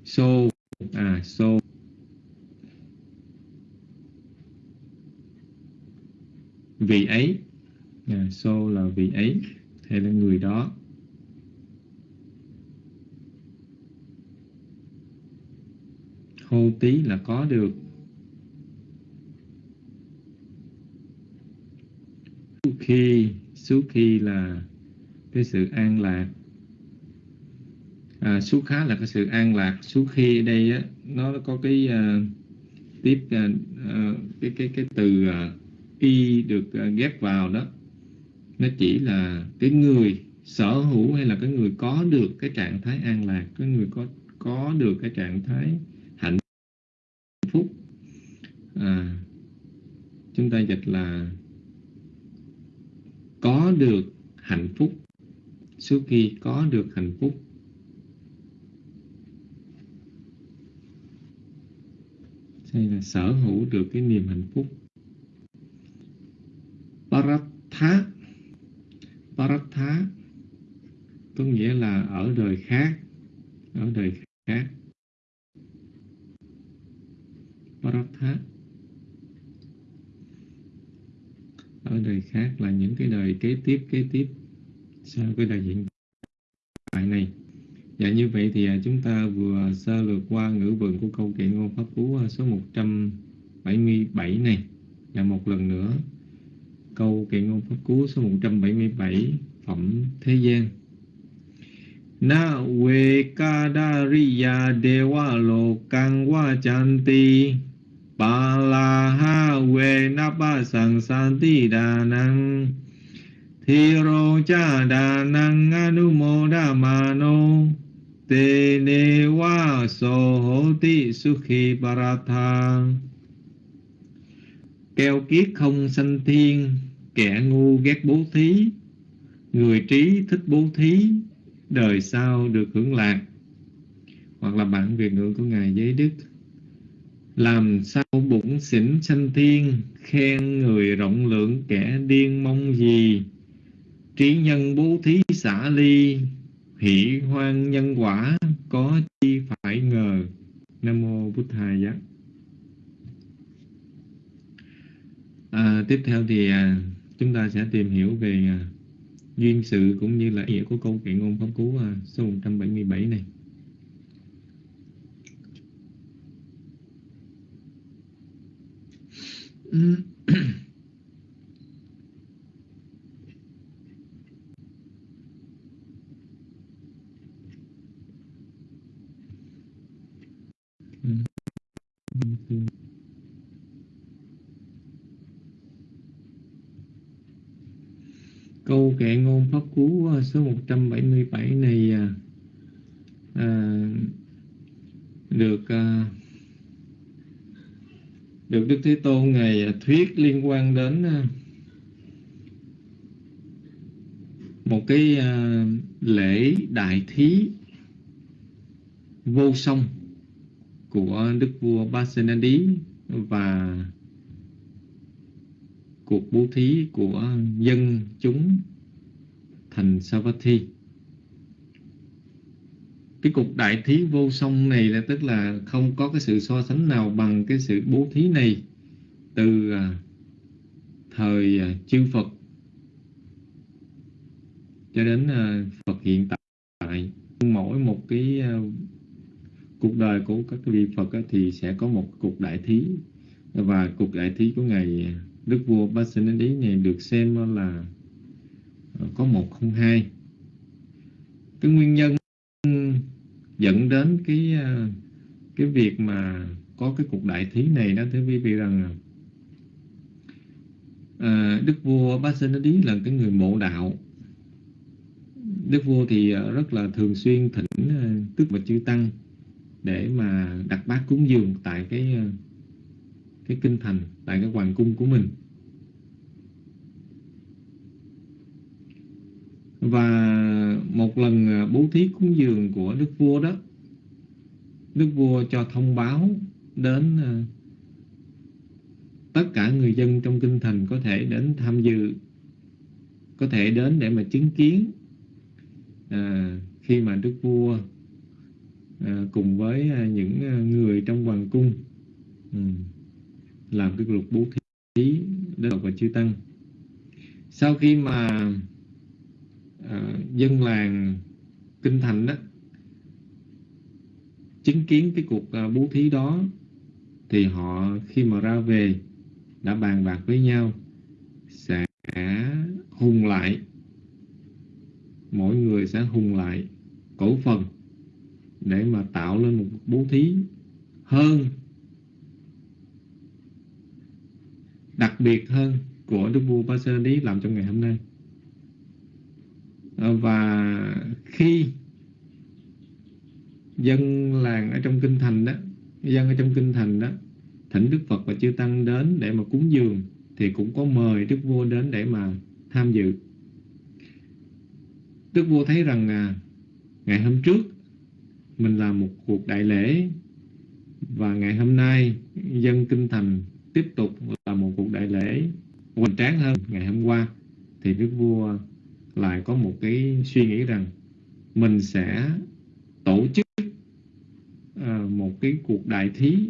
So à so. Vì ấy vị vì ấy hay là người đó. Hô tí là có được. Khi số khi là cái sự an lạc. À, số khá là cái sự an lạc. Số khi ở đây á, nó có cái uh, tiếp uh, uh, cái cái cái từ uh, y được uh, ghép vào đó nó chỉ là cái người sở hữu hay là cái người có được cái trạng thái an lạc cái người có có được cái trạng thái hạnh phúc. À, chúng ta dịch là có được hạnh phúc. Suốt khi có được hạnh phúc hay là sở hữu được cái niềm hạnh phúc. Paratha paratha có nghĩa là ở đời khác, ở đời khác. Paratha. Ở đời khác là những cái đời kế tiếp kế tiếp sau cái đời hiện tại này. Dạ như vậy thì à, chúng ta vừa sơ lược qua ngữ vựng của câu kệ ngôn pháp cú à, số 177 này. Và một lần nữa câu kệ ngôn pháp cú số 177 phẩm thế gian. Na we kadariya dewa lokang wa chanti pa la ha we napa sang santi đà năng thi rô cha đà năng anumodamano Te ne wa so hoti sukhi paratha Keo kiết không sanh thiên Kẻ ngu ghét bố thí Người trí thích bố thí Đời sau được hưởng lạc. Hoặc là bản Việt ngữ của Ngài Giới Đức Làm sao bụng xỉn sanh thiên Khen người rộng lượng kẻ điên mong gì? Trí nhân bố thí xả ly hỷ hoan nhân quả có chi phải ngờ? Nam mô bút thầy giác à, tiếp theo thì à, chúng ta sẽ tìm hiểu về à, duyên sự cũng như là ý nghĩa của câu kệ ngôn pháp cú à, số 177 này. Mm-hmm. câu kệ ngôn pháp cú ờ, số 177 này à, được à, được Đức Thế Tôn ngày thuyết liên quan đến à, một cái à, lễ đại thí vô song của đức vua Basenadi và cuộc bố thí của dân chúng thành Savatthi. Cái cuộc đại thí vô song này là tức là không có cái sự so sánh nào bằng cái sự bố thí này từ à, thời à, chư Phật cho đến à, Phật hiện tại. Mỗi một cái cuộc đời của các vị Phật thì sẽ có một cuộc đại thí và cuộc đại thí của ngài Đức vua Pasenadi này được xem là ờ, có một không hai. Cái nguyên nhân dẫn đến cái ờ, cái việc mà có cái cuộc đại thí này đó thưa quý vị rằng à, Đức vua Pasenadi là cái người mộ đạo. Đức vua thì rất là thường xuyên thỉnh tức và chư tăng để mà đặt bát cúng dường tại cái cái kinh thành tại cái hoàng cung của mình. Và một lần à, bố thí cúng dường của đức vua đó đức vua cho thông báo đến à, tất cả người dân trong kinh thành có thể đến tham dự có thể đến để mà chứng kiến à, khi mà đức vua à, cùng với à, những người trong hoàng cung. Ừ, làm cái lục bố thí đến và chư tăng. Sau khi mà uh, dân làng kinh thành đó chứng kiến cái cuộc uh, bố thí đó thì họ khi mà ra về đã bàn bạc với nhau sẽ hùng lại. Mỗi người sẽ hùng lại cổ phần để mà tạo lên một bố thí hơn đặc biệt hơn của Đức vua Pasenadi làm trong ngày hôm nay. À, và khi dân làng ở trong kinh thành đó dân ở trong kinh thành đó thỉnh Đức Phật và chư Tăng đến để mà cúng dường thì cũng có mời Đức vua đến để mà tham dự. Đức vua thấy rằng à, ngày hôm trước mình làm một cuộc đại lễ và ngày hôm nay dân kinh thành tiếp tục là một cuộc đại lễ hoành tráng hơn ngày hôm qua thì đức vua lại có một cái suy nghĩ rằng mình sẽ tổ chức uh, một cái cuộc đại thí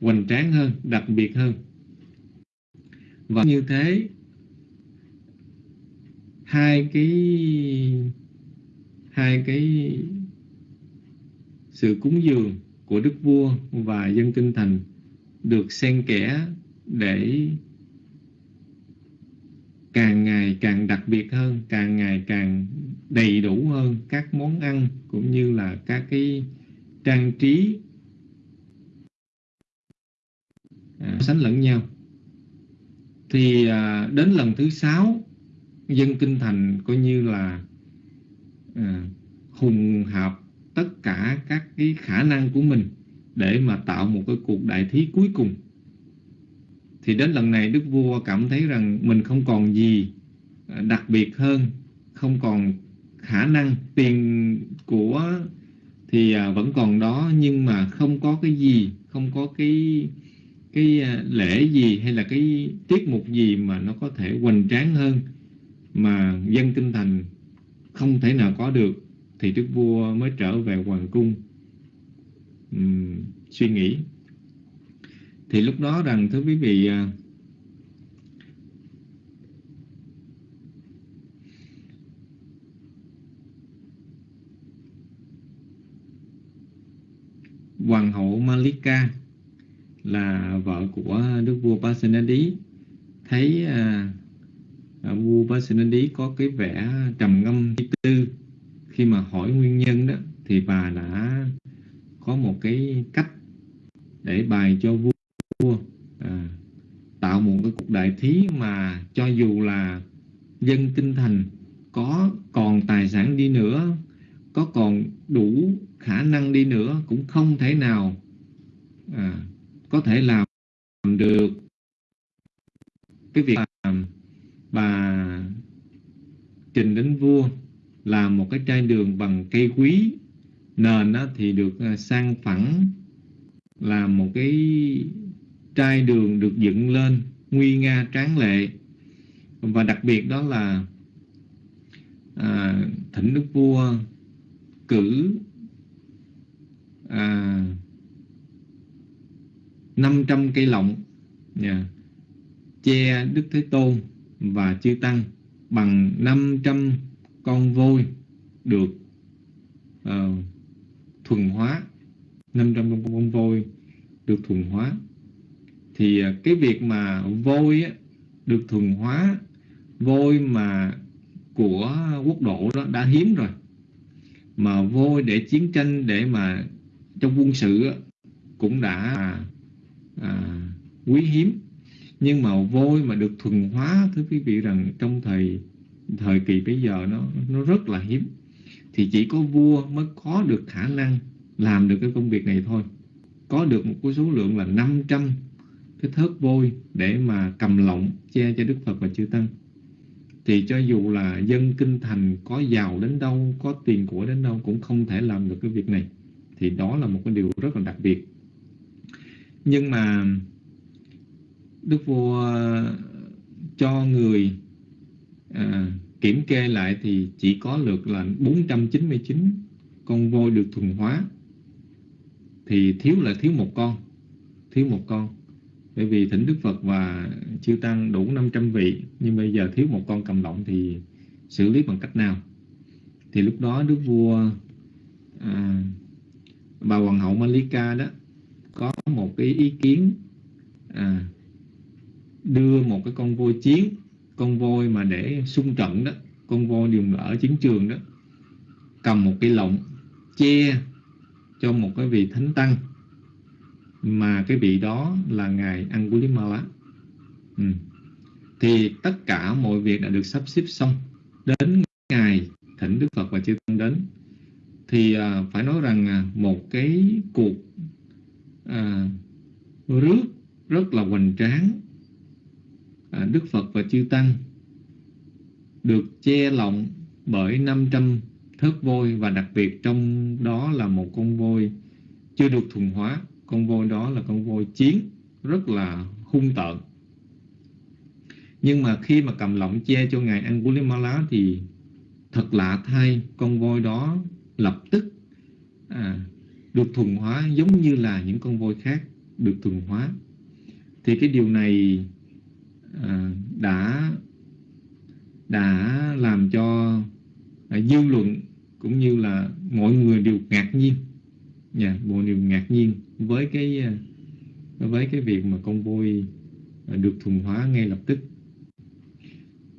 hoành tráng hơn đặc biệt hơn. Và như thế hai cái hai cái sự cúng dường của đức vua và dân kinh thành được xen kẽ để càng ngày càng đặc biệt hơn, càng ngày càng đầy đủ hơn các món ăn cũng như là các cái trang trí à, sánh lẫn nhau. Thì à, đến lần thứ sáu dân kinh thành coi như là à, hùng hợp tất cả các cái khả năng của mình để mà tạo một cái cuộc đại thí cuối cùng thì đến lần này đức vua cảm thấy rằng mình không còn gì à, đặc biệt hơn không còn khả năng tiền của thì à, vẫn còn đó nhưng mà không có cái gì không có cái cái à, lễ gì hay là cái tiết mục gì mà nó có thể hoành tráng hơn mà dân kinh thành không thể nào có được thì đức vua mới trở về hoàng cung. Uhm, suy nghĩ thì lúc đó rằng thưa quý vị à, hoàng hậu Malika là vợ của đức vua Pasenadi thấy à, à vua Pasenadi có cái vẻ trầm ngâm tư. Khi mà hỏi nguyên nhân đó thì bà đã có một cái cách để bài cho vua à, tạo một cái cuộc đại thí mà cho dù là dân kinh thành có còn tài sản đi nữa có còn đủ khả năng đi nữa cũng không thể nào à, có thể làm được cái việc mà bà trình đến vua làm một cái chai đường bằng cây quý. Nền đó thì được à, sang phẳng làm một cái trai đường được dựng lên nguy nga tráng lệ. Và đặc biệt đó là à, thỉnh đức vua cử à, 500 cây lọng yeah, che Đức Thế Tôn và Chư Tăng bằng 500 con voi được uh, thuần hóa. 500 con, con voi được thuần hóa thì à, cái việc mà vôi á, được thuần hóa vôi mà của quốc độ đó đã hiếm rồi. Mà vôi để chiến tranh để mà trong quân sự á, cũng đã à, à, quý hiếm. Nhưng mà vôi mà được thuần hóa thưa quý vị rằng trong thời thời kỳ bây giờ nó nó rất là hiếm. Thì chỉ có vua mới có được khả năng làm được cái công việc này thôi. Có được một cái số lượng là 500 cái thớt vôi để mà cầm lọng che cho Đức Phật và chư Tăng. Thì cho dù là dân kinh thành có giàu đến đâu có tiền của đến đâu cũng không thể làm được cái việc này. Thì đó là một cái điều rất là đặc biệt. Nhưng mà Đức Vua cho người à, kiểm kê lại thì chỉ có được là 499 con voi được thuần hóa. Thì thiếu là thiếu một con thiếu một con bởi vì thỉnh Đức Phật và chư Tăng đủ 500 vị nhưng bây giờ thiếu một con cầm lọng thì xử lý bằng cách nào? Thì lúc đó Đức Vua à, bà Hoàng hậu Malika đó có một cái ý kiến à, đưa một cái con voi chiến con voi mà để xung trận đó con voi dùng ở chiến trường đó cầm một cái lọng che cho một cái vị thánh tăng mà cái vị đó là ngài Angulimala ừ. thì tất cả mọi việc đã được sắp xếp xong. Đến ngày thỉnh Đức Phật và chư tăng đến. Thì à, phải nói rằng à, một cái cuộc à, rước rất là hoành tráng à, Đức Phật và chư tăng được che lộng bởi 500 thớt voi và đặc biệt trong đó là một con voi chưa được thuần hóa con voi đó là con voi chiến rất là hung tợn. Nhưng mà khi mà cầm lọng che cho ngài Angulimala thì thật lạ thay con voi đó lập tức à, được thuần hóa giống như là những con voi khác được thuần hóa. Thì cái điều này à, đã đã làm cho à, dư luận cũng như là mọi người đều ngạc nhiên. Nhà yeah, mọi người ngạc nhiên với cái ờ, với cái việc mà con voi ờ, được thuần hóa ngay lập tức.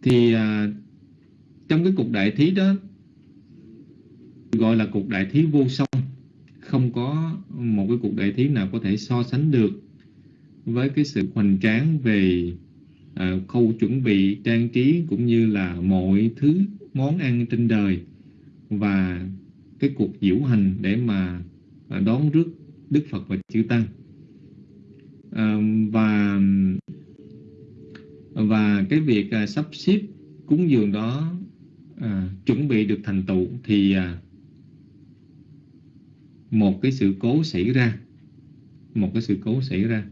Thì à, trong cái cuộc đại thí đó gọi là cuộc đại thí vô song không có một cái cuộc đại thí nào có thể so sánh được với cái sự hoành tráng về à, khâu chuẩn bị trang trí cũng như là mọi thứ món ăn trên đời và cái cuộc diễu hành để mà đón rước Đức Phật và chư Tăng. À, và và cái việc à, sắp xếp cúng dường đó à, chuẩn bị được thành tựu thì à, một cái sự cố xảy ra một cái sự cố xảy ra.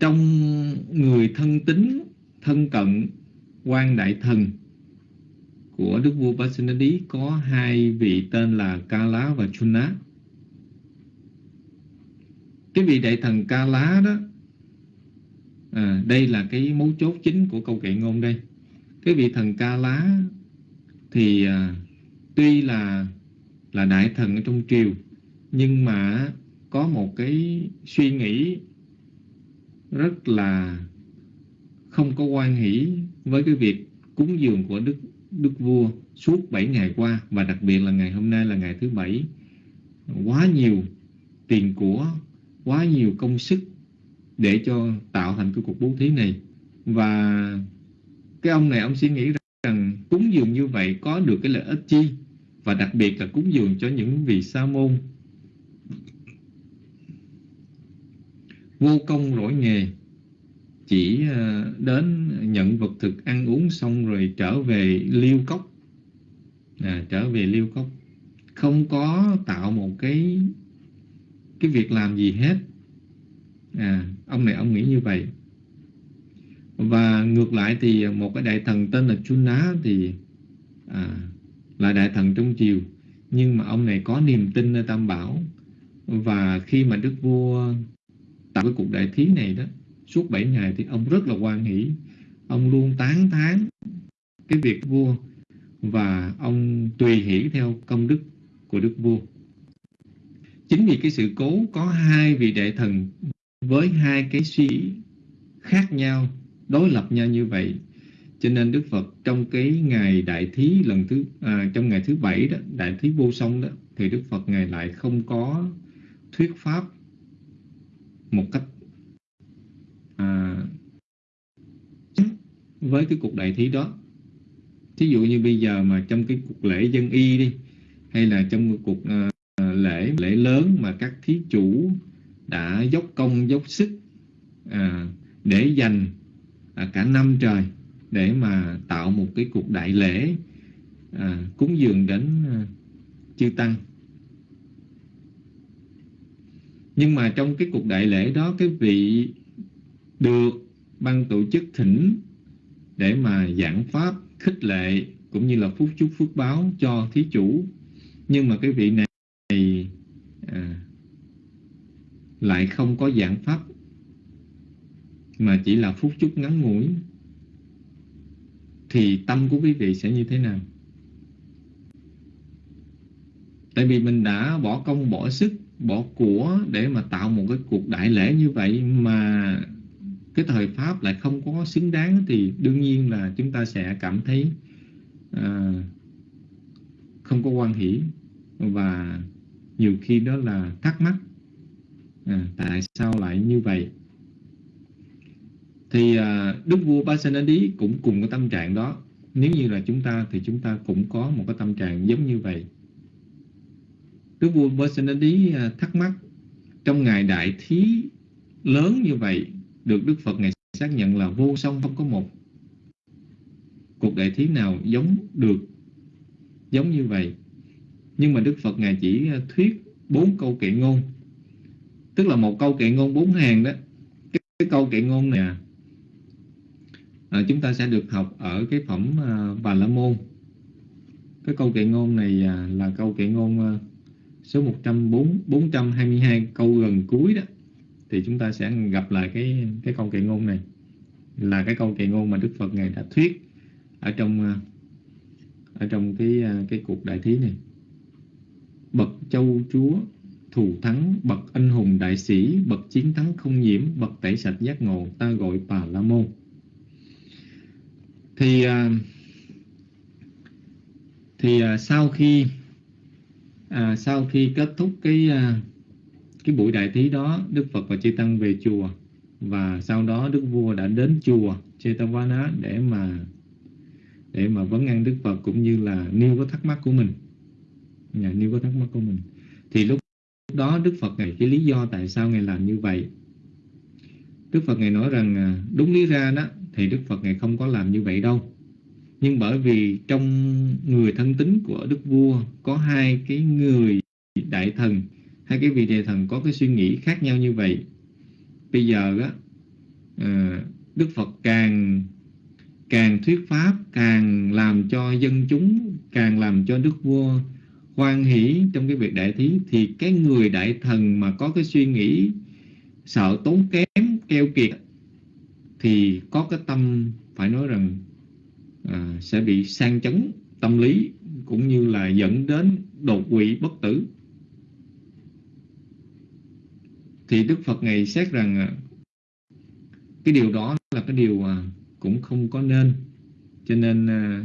Trong người thân tín thân cận quan đại thần của đức vua Pasenadi có hai vị tên là Kala và Chuna cái vị đại thần ca lá đó à, đây là cái mấu chốt chính của câu kệ ngôn đây. Cái vị thần ca lá thì à, tuy là là đại thần ở trong triều nhưng mà có một cái suy nghĩ rất là không có quan hỷ với cái việc cúng dường của đức đức vua suốt 7 ngày qua và đặc biệt là ngày hôm nay là ngày thứ bảy. Quá nhiều tiền của quá nhiều công sức để cho tạo thành cái cuộc bố thí này. Và cái ông này ông suy nghĩ rằng cúng dường như vậy có được cái lợi ích chi? Và đặc biệt là cúng dường cho những vị sa môn vô công lỗi nghề chỉ ờ, đến nhận vật thực ăn uống xong rồi trở về liêu cốc. À, trở về liêu cốc. Không có tạo một cái cái việc làm gì hết. À, ông này ông nghĩ như vậy. Và ngược lại thì một cái đại thần tên là Chuna thì à, là đại thần trong triều. Nhưng mà ông này có niềm tin nơi Tam Bảo. Và khi mà Đức Vua tạo cái cuộc đại thí này đó suốt 7 ngày thì ông rất là hoan hỷ. Ông luôn tán thán cái việc vua. Và ông tùy hỷ theo công đức của đức vua chính vì cái sự cố có hai vị đại thần với hai cái suy nghĩ khác nhau đối lập nhau như vậy cho nên Đức Phật trong cái ngày đại thí lần thứ à, trong ngày thứ bảy đó đại thí vô song đó thì Đức Phật ngài lại không có thuyết pháp một cách à, với cái cuộc đại thí đó. Thí dụ như bây giờ mà trong cái cuộc lễ dân y đi hay là trong cái cuộc à, lớn mà các thí chủ đã dốc công dốc sức à, để dành à, cả năm trời để mà tạo một cái cuộc đại lễ à, cúng dường đến à, chư tăng. Nhưng mà trong cái cuộc đại lễ đó cái vị được ban tổ chức thỉnh để mà giảng pháp khích lệ cũng như là phúc chúc phước báo cho thí chủ. Nhưng mà cái vị này à, lại không có giảng pháp mà chỉ là phút chúc ngắn ngủi thì tâm của quý vị sẽ như thế nào? Tại vì mình đã bỏ công bỏ sức bỏ của để mà tạo một cái cuộc đại lễ như vậy mà cái thời pháp lại không có xứng đáng thì đương nhiên là chúng ta sẽ cảm thấy à, không có quan hỷ. Và nhiều khi đó là thắc mắc à, tại sao lại như vậy? Thì à, đức vua Pasenadi cũng cùng cái tâm trạng đó. Nếu như là chúng ta thì chúng ta cũng có một cái tâm trạng giống như vậy. Đức vua Pasenadi à, thắc mắc trong ngày đại thí lớn như vậy được Đức Phật ngày xác nhận là vô song không có một cuộc đại thí nào giống được giống như vậy? Nhưng mà Đức Phật ngài chỉ à, thuyết bốn câu kệ ngôn tức là một câu kệ ngôn bốn hàng đó. Cái, cái câu kệ ngôn này à, à, chúng ta sẽ được học ở cái phẩm à, Bà La Môn. Cái câu kệ ngôn này à, là câu kệ ngôn à, số 104 422 câu gần cuối đó. Thì chúng ta sẽ gặp lại cái cái câu kệ ngôn này. Là cái câu kệ ngôn mà Đức Phật ngài đã thuyết ở trong à, ở trong cái à, cái cuộc đại thí này. Bậc châu chúa thù thắng bậc anh hùng đại sĩ bậc chiến thắng không nhiễm bậc tẩy sạch giác ngộ ta gọi bà la môn. Thì à, thì à, sau khi à, sau khi kết thúc cái à, cái buổi đại thí đó Đức Phật và Chư Tăng về chùa và sau đó Đức Vua đã đến chùa Chetavana để mà để mà vấn an Đức Phật cũng như là nêu có thắc mắc của mình. Nhà nêu có thắc mắc của mình. Thì lúc đó Đức Phật ngài cái lý do tại sao ngài làm như vậy. Đức Phật ngài nói rằng à, đúng lý ra đó thì Đức Phật ngài không có làm như vậy đâu. Nhưng bởi vì trong người thân tín của Đức Vua có hai cái người đại thần hai cái vị đại thần có cái suy nghĩ khác nhau như vậy. Bây giờ á à, Đức Phật càng càng thuyết pháp càng làm cho dân chúng càng làm cho Đức Vua hoan hỷ trong cái việc đại thí thì cái người đại thần mà có cái suy nghĩ sợ tốn kém keo kiệt thì có cái tâm phải nói rằng à, sẽ bị sang chấn tâm lý cũng như là dẫn đến đột quỵ bất tử. Thì Đức Phật ngày xét rằng à, cái điều đó là cái điều à, cũng không có nên. Cho nên à,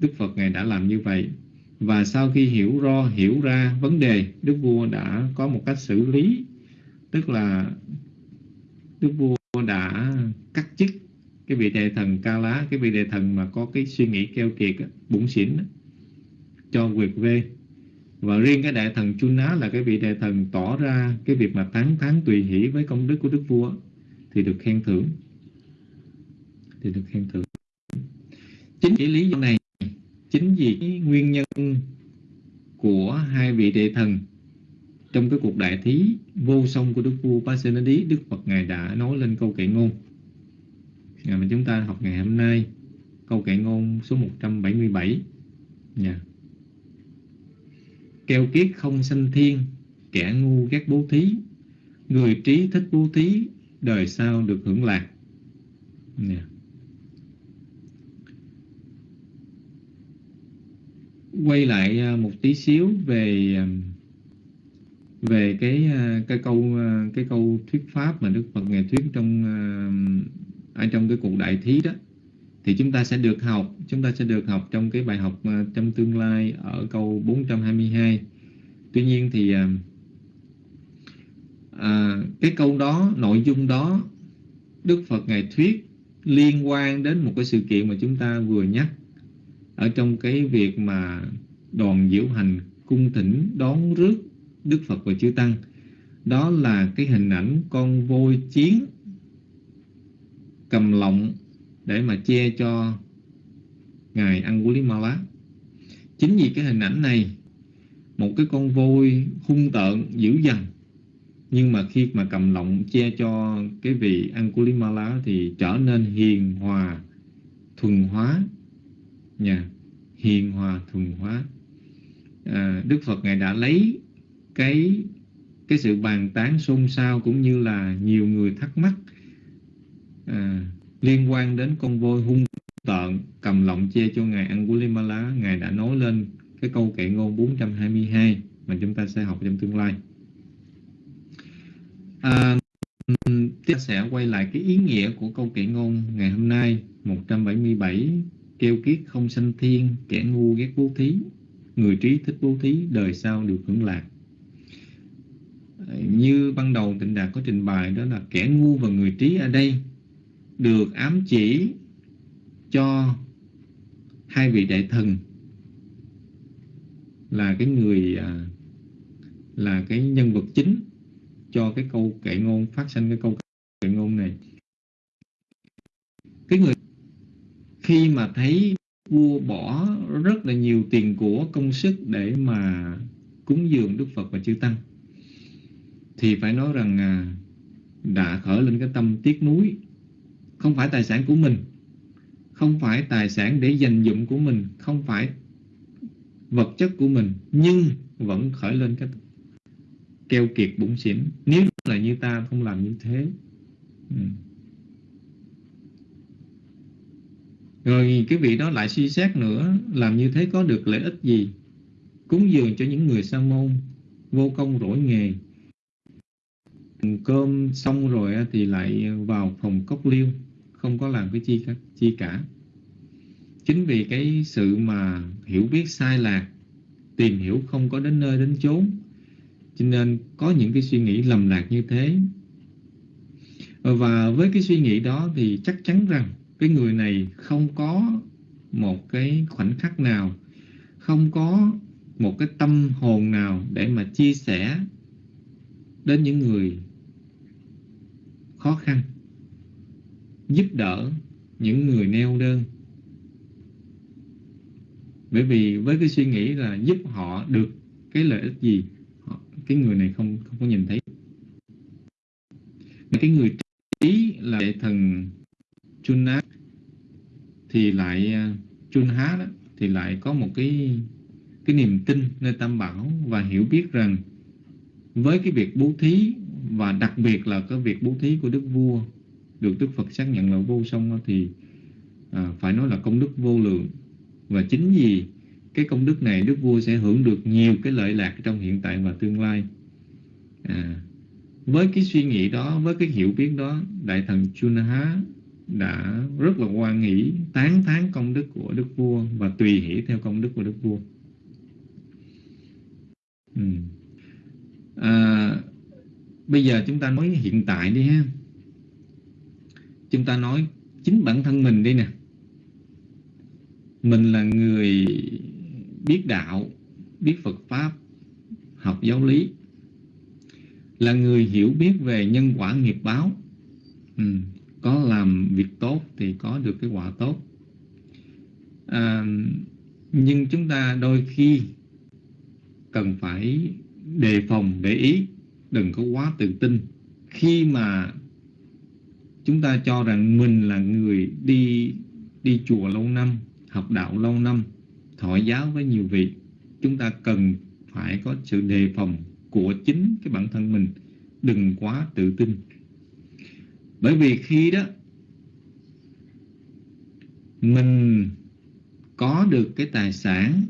Đức Phật ngài đã làm như vậy và sau khi hiểu rõ hiểu ra vấn đề, Đức vua đã có một cách xử lý. Tức là Đức vua đã cắt chức cái vị đại thần ca lá, cái vị đại thần mà có cái suy nghĩ keo kiệt bụng xỉn cho quyệt vê. Và riêng cái đại thần chu ná là cái vị đại thần tỏ ra cái việc mà tán thán tùy hỷ với công đức của đức vua thì được khen thưởng. Thì được khen thưởng. Chính cái lý do này chính vì nguyên nhân của hai vị đệ thần trong cái cuộc đại thí vô song của đức vua Pasenadi đức Phật ngài đã nói lên câu kệ ngôn à, mà chúng ta học ngày hôm nay câu kệ ngôn số 177 nha yeah. keo kiết không sanh thiên kẻ ngu ghét bố thí người trí thích bố thí đời sau được hưởng lạc nha yeah. Quay lại à, một tí xíu về à, về cái à, cái câu cái câu thuyết pháp mà Đức Phật ngài thuyết trong ở trong cái cuộc đại thí đó. Thì chúng ta sẽ được học chúng ta sẽ được học trong cái bài học trong tương lai ở câu 422 tuy nhiên thì à, cái câu đó nội dung đó Đức Phật ngài thuyết liên quan đến một cái sự kiện mà chúng ta vừa nhắc ở trong cái việc mà đoàn diễu hành cung thỉnh đón rước Đức Phật và Chư Tăng, đó là cái hình ảnh con voi chiến cầm lọng để mà che cho ngài Angulimala. Chính vì cái hình ảnh này, một cái con voi hung tợn dữ dằn, nhưng mà khi mà cầm lọng che cho cái vị Angulimala thì trở nên hiền hòa, thuần hóa nha hiền hòa thuần hóa. À, Đức Phật ngài đã lấy cái cái sự bàn tán xôn xao cũng như là nhiều người thắc mắc à, liên quan đến con voi hung tợn cầm lọng che cho ngài Angulimala ngài đã nói lên cái câu kệ ngôn 422 mà chúng ta sẽ học trong tương lai. À, ta sẽ quay lại cái ý nghĩa của câu kệ ngôn ngày hôm nay 177 kêu kiết không sanh thiên, kẻ ngu ghét bố thí. Người trí thích bố thí, đời sau được hưởng lạc. À, như ban đầu tịnh đạt có trình bày, đó là kẻ ngu và người trí ở đây được ám chỉ cho hai vị đại thần là cái người à, là cái nhân vật chính cho cái câu kệ ngôn, phát sinh cái câu kệ ngôn này. Cái người khi mà thấy vua bỏ rất là nhiều tiền của công sức để mà cúng dường Đức Phật và chư Tăng thì phải nói rằng à, đã khởi lên cái tâm tiếc nuối. Không phải tài sản của mình không phải tài sản để dành dụng của mình không phải vật chất của mình nhưng vẫn khởi lên cái keo kiệt bụng xỉn. Nếu là như ta không làm như thế. Ừ. Rồi cái vị đó lại suy xét nữa Làm như thế có được lợi ích gì? Cúng dường cho những người sa môn Vô công rỗi nghề. Cơm xong rồi thì lại vào phòng cốc liêu Không có làm cái chi, chi cả. Chính vì cái sự mà hiểu biết sai lạc Tìm hiểu không có đến nơi đến chốn Cho nên có những cái suy nghĩ lầm lạc như thế. Và với cái suy nghĩ đó thì chắc chắn rằng cái người này không có một cái khoảnh khắc nào, không có một cái tâm hồn nào để mà chia sẻ đến những người khó khăn, giúp đỡ những người neo đơn. Bởi vì với cái suy nghĩ là giúp họ được cái lợi ích gì cái người này không không có nhìn thấy. Cái người trí là thần Chunat thì lại ờ, chun há đó thì lại có một cái cái niềm tin nơi Tam Bảo và hiểu biết rằng với cái việc bố thí và đặc biệt là cái việc bố thí của Đức Vua được Đức Phật xác nhận là vô song thì à, phải nói là công đức vô lượng. Và chính vì cái công đức này Đức Vua sẽ hưởng được nhiều cái lợi lạc trong hiện tại và tương lai. À, với cái suy nghĩ đó với cái hiểu biết đó Đại thần Chunha đã rất là quan nghĩ tán thán công đức của đức vua và tùy hỷ theo công đức của đức vua. Ừ. à, bây giờ chúng ta nói hiện tại đi ha. Chúng ta nói chính bản thân mình đi nè. Mình là người biết đạo biết Phật pháp học giáo lý. Là người hiểu biết về nhân quả nghiệp báo. Ừ có làm việc tốt thì có được cái quả tốt. À, nhưng chúng ta đôi khi cần phải đề phòng để ý đừng có quá tự tin. Khi mà chúng ta cho rằng mình là người đi đi chùa lâu năm học đạo lâu năm thọ giáo với nhiều vị chúng ta cần phải có sự đề phòng của chính cái bản thân mình. Đừng quá tự tin bởi vì khi đó, mình có được cái tài sản,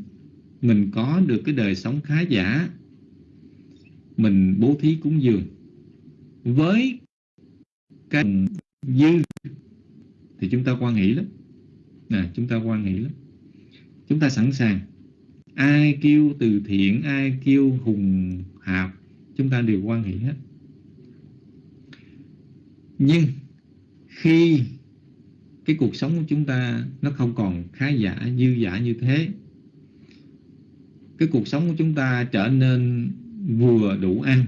mình có được cái đời sống khá giả, mình bố thí cúng dường. Với cái dư thì chúng ta quan hỷ lắm. Nè chúng ta quan hỷ lắm. Chúng ta sẵn sàng. Ai kêu từ thiện, ai kêu hùng hạp, chúng ta đều quan hỷ hết nhưng khi cái cuộc sống của chúng ta nó không còn khá giả, dư giả như thế, cái cuộc sống của chúng ta trở nên vừa đủ ăn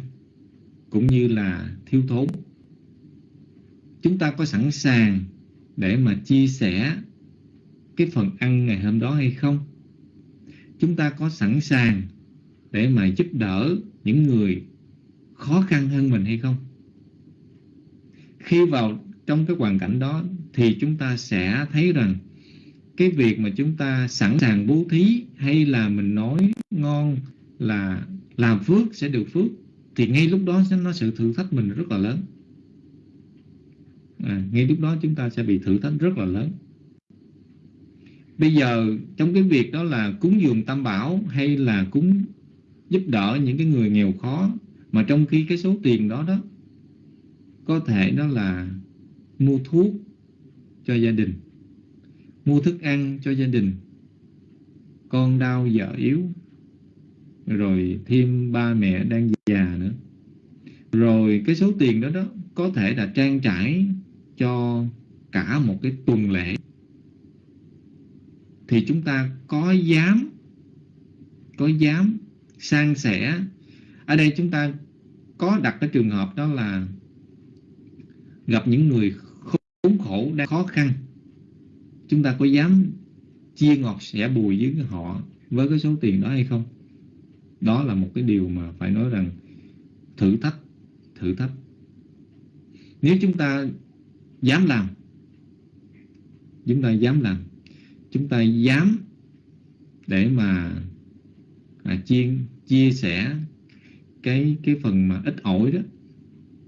cũng như là thiếu thốn. Chúng ta có sẵn sàng để mà chia sẻ cái phần ăn ngày hôm đó hay không? Chúng ta có sẵn sàng để mà giúp đỡ những người khó khăn hơn mình hay không? Khi vào trong cái hoàn cảnh đó thì chúng ta sẽ thấy rằng cái việc mà chúng ta sẵn sàng bố thí hay là mình nói ngon là làm phước sẽ được phước thì ngay lúc đó nó sự thử thách mình rất là lớn. À, ngay lúc đó chúng ta sẽ bị thử thách rất là lớn. Bây giờ trong cái việc đó là cúng dường tam bảo hay là cúng giúp đỡ những cái người nghèo khó mà trong khi cái số tiền đó đó có thể đó là mua thuốc cho gia đình, mua thức ăn cho gia đình, con đau vợ yếu, rồi thêm ba mẹ đang già nữa. Rồi cái số tiền đó đó có thể là trang trải cho cả một cái tuần lễ. Thì chúng ta có dám có dám san sẻ. Ở đây chúng ta có đặt cái trường hợp đó là gặp những người khốn khổ đang khó khăn. Chúng ta có dám chia ngọt sẻ bùi với họ với cái số tiền đó hay không? Đó là một cái điều mà phải nói rằng thử thách thử thách. Nếu chúng ta dám làm chúng ta dám làm chúng ta dám để mà à, chia chia sẻ cái cái phần mà ít ỏi đó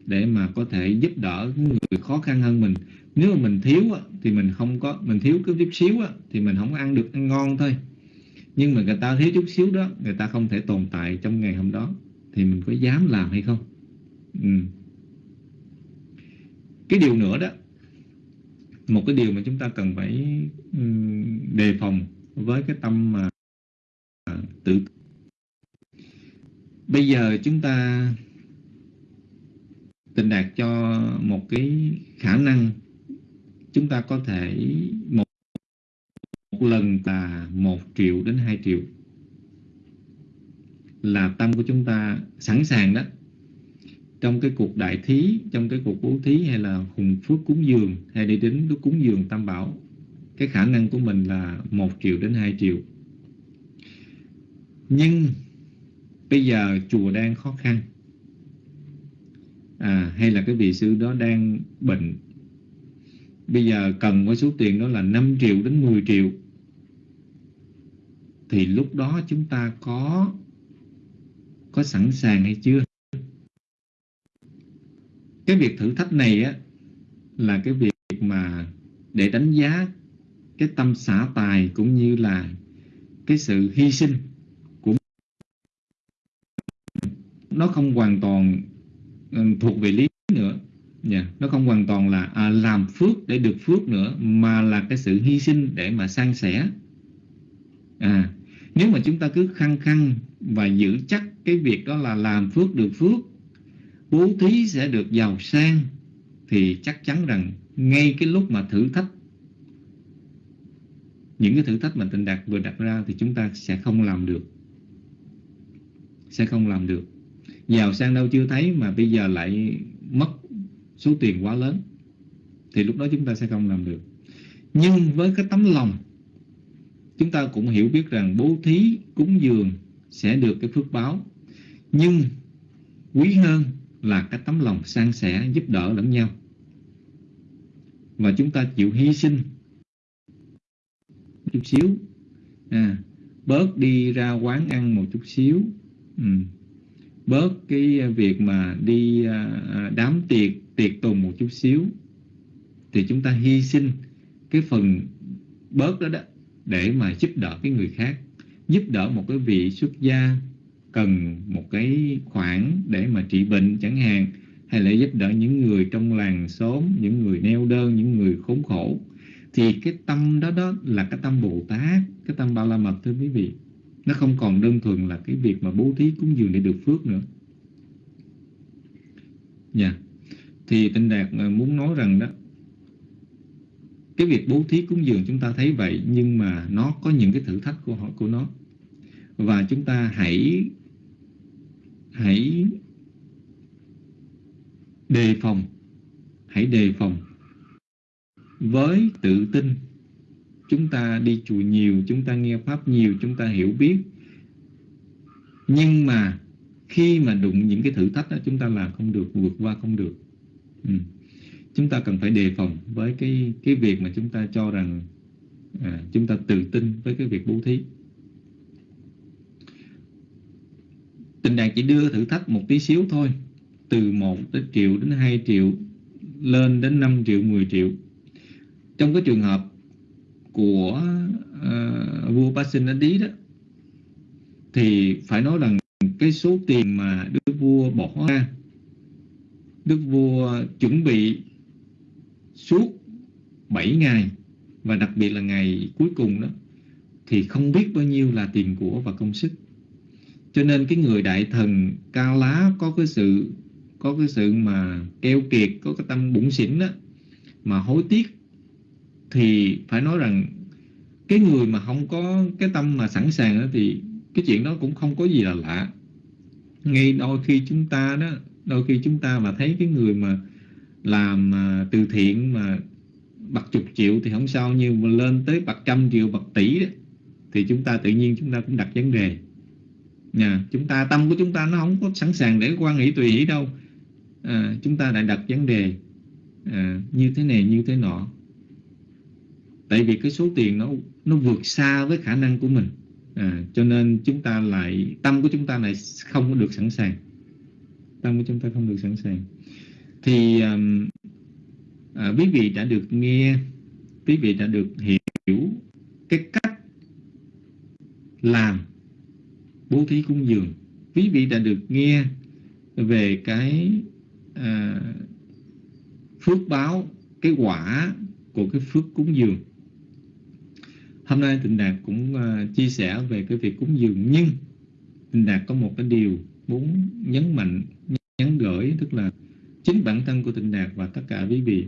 để mà có thể giúp đỡ người khó khăn hơn mình. Nếu mà mình thiếu á, thì mình không có mình thiếu cái chút xíu á, thì mình không ăn được ăn ngon thôi. Nhưng mà người ta thiếu chút xíu đó người ta không thể tồn tại trong ngày hôm đó thì mình có dám làm hay không? Ừ. cái điều nữa đó một cái điều mà chúng ta cần phải ừ, đề phòng với cái tâm mà tự bây giờ chúng ta tình đạt cho một cái khả năng chúng ta có thể một, một lần là một triệu đến hai triệu là tâm của chúng ta sẵn sàng đó. Trong cái cuộc đại thí trong cái cuộc bố thí hay là hùng phước cúng dường hay đi đến cái cúng dường tam bảo cái khả năng của mình là một triệu đến hai triệu. Nhưng bây giờ chùa đang khó khăn à, hay là cái vị sư đó đang bệnh. Bây giờ cần với số tiền đó là 5 triệu đến 10 triệu. Thì lúc đó chúng ta có có sẵn sàng hay chưa? Cái việc thử thách này á là cái việc mà để đánh giá cái tâm xả tài cũng như là cái sự hy sinh của nó không hoàn toàn Ừ, thuộc về lý nữa. Yeah. Nó không hoàn toàn là à, làm phước để được phước nữa mà là cái sự hy sinh để mà san sẻ. À nếu mà chúng ta cứ khăng khăng và giữ chắc cái việc đó là làm phước được phước bố thí sẽ được giàu sang thì chắc chắn rằng ngay cái lúc mà thử thách những cái thử thách mà tịnh đạt vừa đặt ra thì chúng ta sẽ không làm được. Sẽ không làm được giàu sang đâu chưa thấy mà bây giờ lại mất số tiền quá lớn. Thì lúc đó chúng ta sẽ không làm được. Nhưng với cái tấm lòng chúng ta cũng hiểu biết rằng bố thí cúng dường sẽ được cái phước báo. Nhưng quý hơn là cái tấm lòng san sẻ giúp đỡ lẫn nhau. Và chúng ta chịu hy sinh. Chút xíu. À, bớt đi ra quán ăn một chút xíu. Ừ bớt cái à, việc mà đi à, à, đám tiệc tiệc tùng một chút xíu. Thì chúng ta hy sinh cái phần bớt đó đó để mà giúp đỡ cái người khác, giúp đỡ một cái vị xuất gia cần một cái khoản để mà trị bệnh chẳng hạn, hay là giúp đỡ những người trong làng xóm, những người neo đơn, những người khốn khổ. Thì cái tâm đó đó là cái tâm Bồ Tát, cái tâm Ba La Mật thưa quý vị nó không còn đơn thuần là cái việc mà bố thí cúng dường để được phước nữa. Nha yeah. thì tinh đạt à, muốn nói rằng đó, cái việc bố thí cúng dường chúng ta thấy vậy, nhưng mà nó có những cái thử thách của họ, của nó. Và chúng ta hãy hãy đề phòng, hãy đề phòng với tự tin chúng ta đi chùa nhiều chúng ta nghe pháp nhiều chúng ta hiểu biết. Nhưng mà khi mà đụng những cái thử thách đó chúng ta làm không được vượt qua không được. Ừ. chúng ta cần phải đề phòng với cái cái việc mà chúng ta cho rằng à, chúng ta tự tin với cái việc bố thí. Tình đạt chỉ đưa thử thách một tí xíu thôi từ 1 đến triệu đến 2 triệu lên đến 5 triệu 10 triệu. Trong cái trường hợp của uh, vua Pasenadi đó thì phải nói rằng cái số tiền mà đức vua bỏ ra đức vua chuẩn bị suốt 7 ngày và đặc biệt là ngày cuối cùng đó thì không biết bao nhiêu là tiền của và công sức. Cho nên cái người đại thần ca lá có cái sự có cái sự mà keo kiệt có cái tâm bụng xỉn đó mà hối tiếc thì phải nói rằng cái người mà không có cái tâm mà sẵn sàng đó thì cái chuyện đó cũng không có gì là lạ. Ngay đôi khi chúng ta đó đôi khi chúng ta mà thấy cái người mà làm mà từ thiện mà bạc chục triệu thì không sao nhưng mà lên tới bạc trăm triệu bạc tỷ đó, thì chúng ta tự nhiên chúng ta cũng đặt vấn đề. Nhà chúng ta tâm của chúng ta nó không có sẵn sàng để quan nghĩ tùy ý đâu. À, chúng ta lại đặt vấn đề à, như thế này như thế nọ tại vì cái số tiền nó nó vượt xa với khả năng của mình. À, cho nên chúng ta lại tâm của chúng ta lại không có được sẵn sàng. Tâm của chúng ta không được sẵn sàng. Thì um, à, quý vị đã được nghe quý vị đã được hiểu cái cách làm bố thí cúng dường. Quý vị đã được nghe về cái à, phước báo cái quả của cái phước cúng dường hôm nay tịnh đạt cũng uh, chia sẻ về cái việc cúng dường nhưng tịnh đạt có một cái điều muốn nhấn mạnh nhấn gửi tức là chính bản thân của tịnh đạt và tất cả quý vị.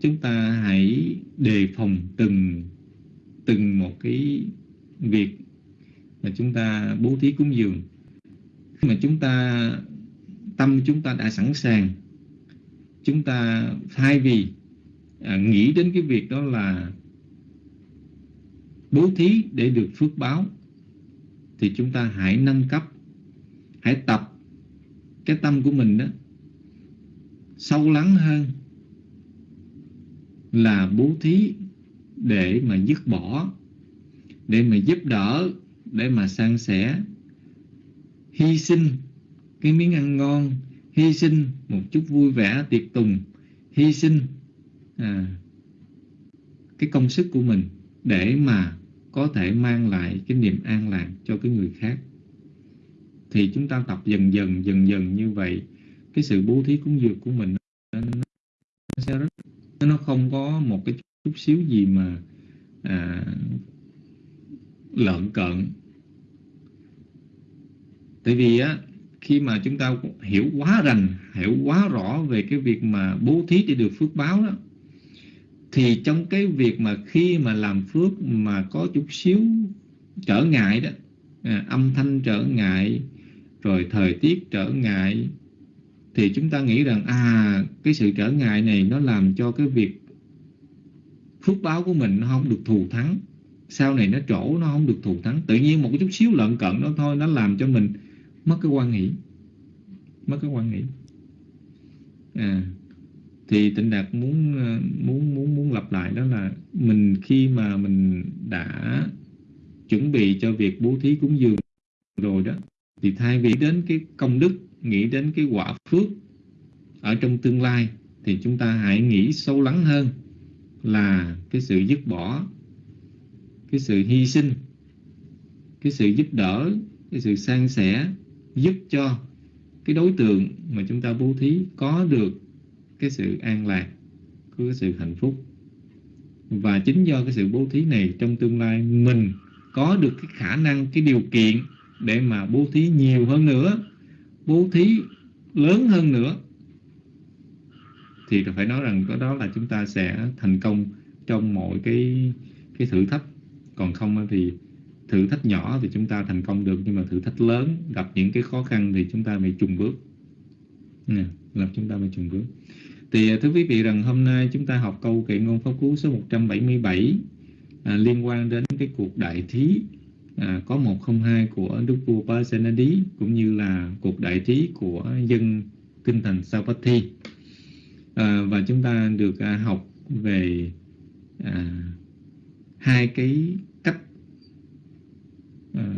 Chúng ta hãy đề phòng từng từng một cái việc mà chúng ta bố thí cúng dường. Khi mà chúng ta tâm chúng ta đã sẵn sàng chúng ta thay vì à, nghĩ đến cái việc đó là bố thí để được phước báo thì chúng ta hãy nâng cấp hãy tập cái tâm của mình đó sâu lắng hơn là bố thí để mà dứt bỏ để mà giúp đỡ để mà san sẻ. Hy sinh cái miếng ăn ngon hy sinh một chút vui vẻ tiệc tùng hy sinh à, cái công sức của mình để mà có thể mang lại cái niềm an lạc cho cái người khác. Thì chúng ta tập dần dần dần dần như vậy cái sự bố thí cúng dường của mình nó sẽ rất nó không có một cái chút xíu gì mà à, lợn cợn. Tại vì á khi mà chúng ta hiểu quá rành hiểu quá rõ về cái việc mà bố thí để được phước báo đó thì trong cái việc mà khi mà làm phước mà có chút xíu trở ngại đó à, âm thanh trở ngại rồi thời tiết trở ngại thì chúng ta nghĩ rằng à cái sự trở ngại này nó làm cho cái việc phước báo của mình nó không được thù thắng. Sau này nó trổ nó không được thù thắng. Tự nhiên một cái chút xíu lợn cận đó thôi nó làm cho mình mất cái quan nghĩ mất cái quan nghĩ. À thì tịnh đạt muốn ờ, muốn muốn muốn lặp lại đó là mình khi mà mình đã chuẩn bị cho việc bố thí cúng dường rồi đó, thì thay vì đến cái công đức, nghĩ đến cái quả phước ở trong tương lai, thì chúng ta hãy nghĩ sâu lắng hơn là cái sự dứt bỏ, cái sự hy sinh, cái sự giúp đỡ, cái sự san sẻ, giúp cho cái đối tượng mà chúng ta bố thí có được cái sự an lạc có cái sự hạnh phúc. Và chính do cái sự bố thí này trong tương lai mình có được cái khả năng, cái điều kiện để mà bố thí nhiều hơn nữa, bố thí lớn hơn nữa, thì phải nói rằng có đó là chúng ta sẽ thành công trong mọi cái cái thử thách. Còn không thì thử thách nhỏ thì chúng ta thành công được, nhưng mà thử thách lớn, gặp những cái khó khăn thì chúng ta phải trùng bước. Nè làm chúng ta phải trùng bước thì à, thưa quý vị rằng hôm nay chúng ta học câu kệ ngôn pháp cú số 177 à, liên quan đến cái cuộc đại thí à, có 102 của Đức vua Pasenadi cũng như là cuộc đại thí của dân kinh thành Savatthi à, và chúng ta được à, học về à, hai cái cách à,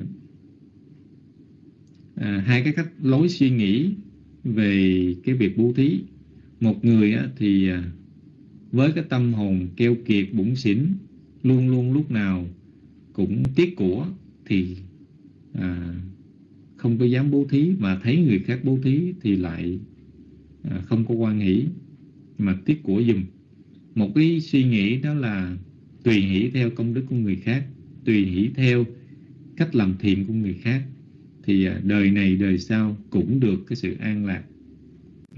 à, hai cái cách lối suy nghĩ về cái việc bố thí một người thì à, với cái tâm hồn keo kiệt bủn xỉn luôn luôn lúc nào cũng tiếc của thì à, không có dám bố thí mà thấy người khác bố thí thì lại à, không có quan hỷ mà tiếc của dùm một cái suy nghĩ đó là tùy hỷ theo công đức của người khác tùy hỷ theo cách làm thiện của người khác thì à, đời này đời sau cũng được cái sự an lạc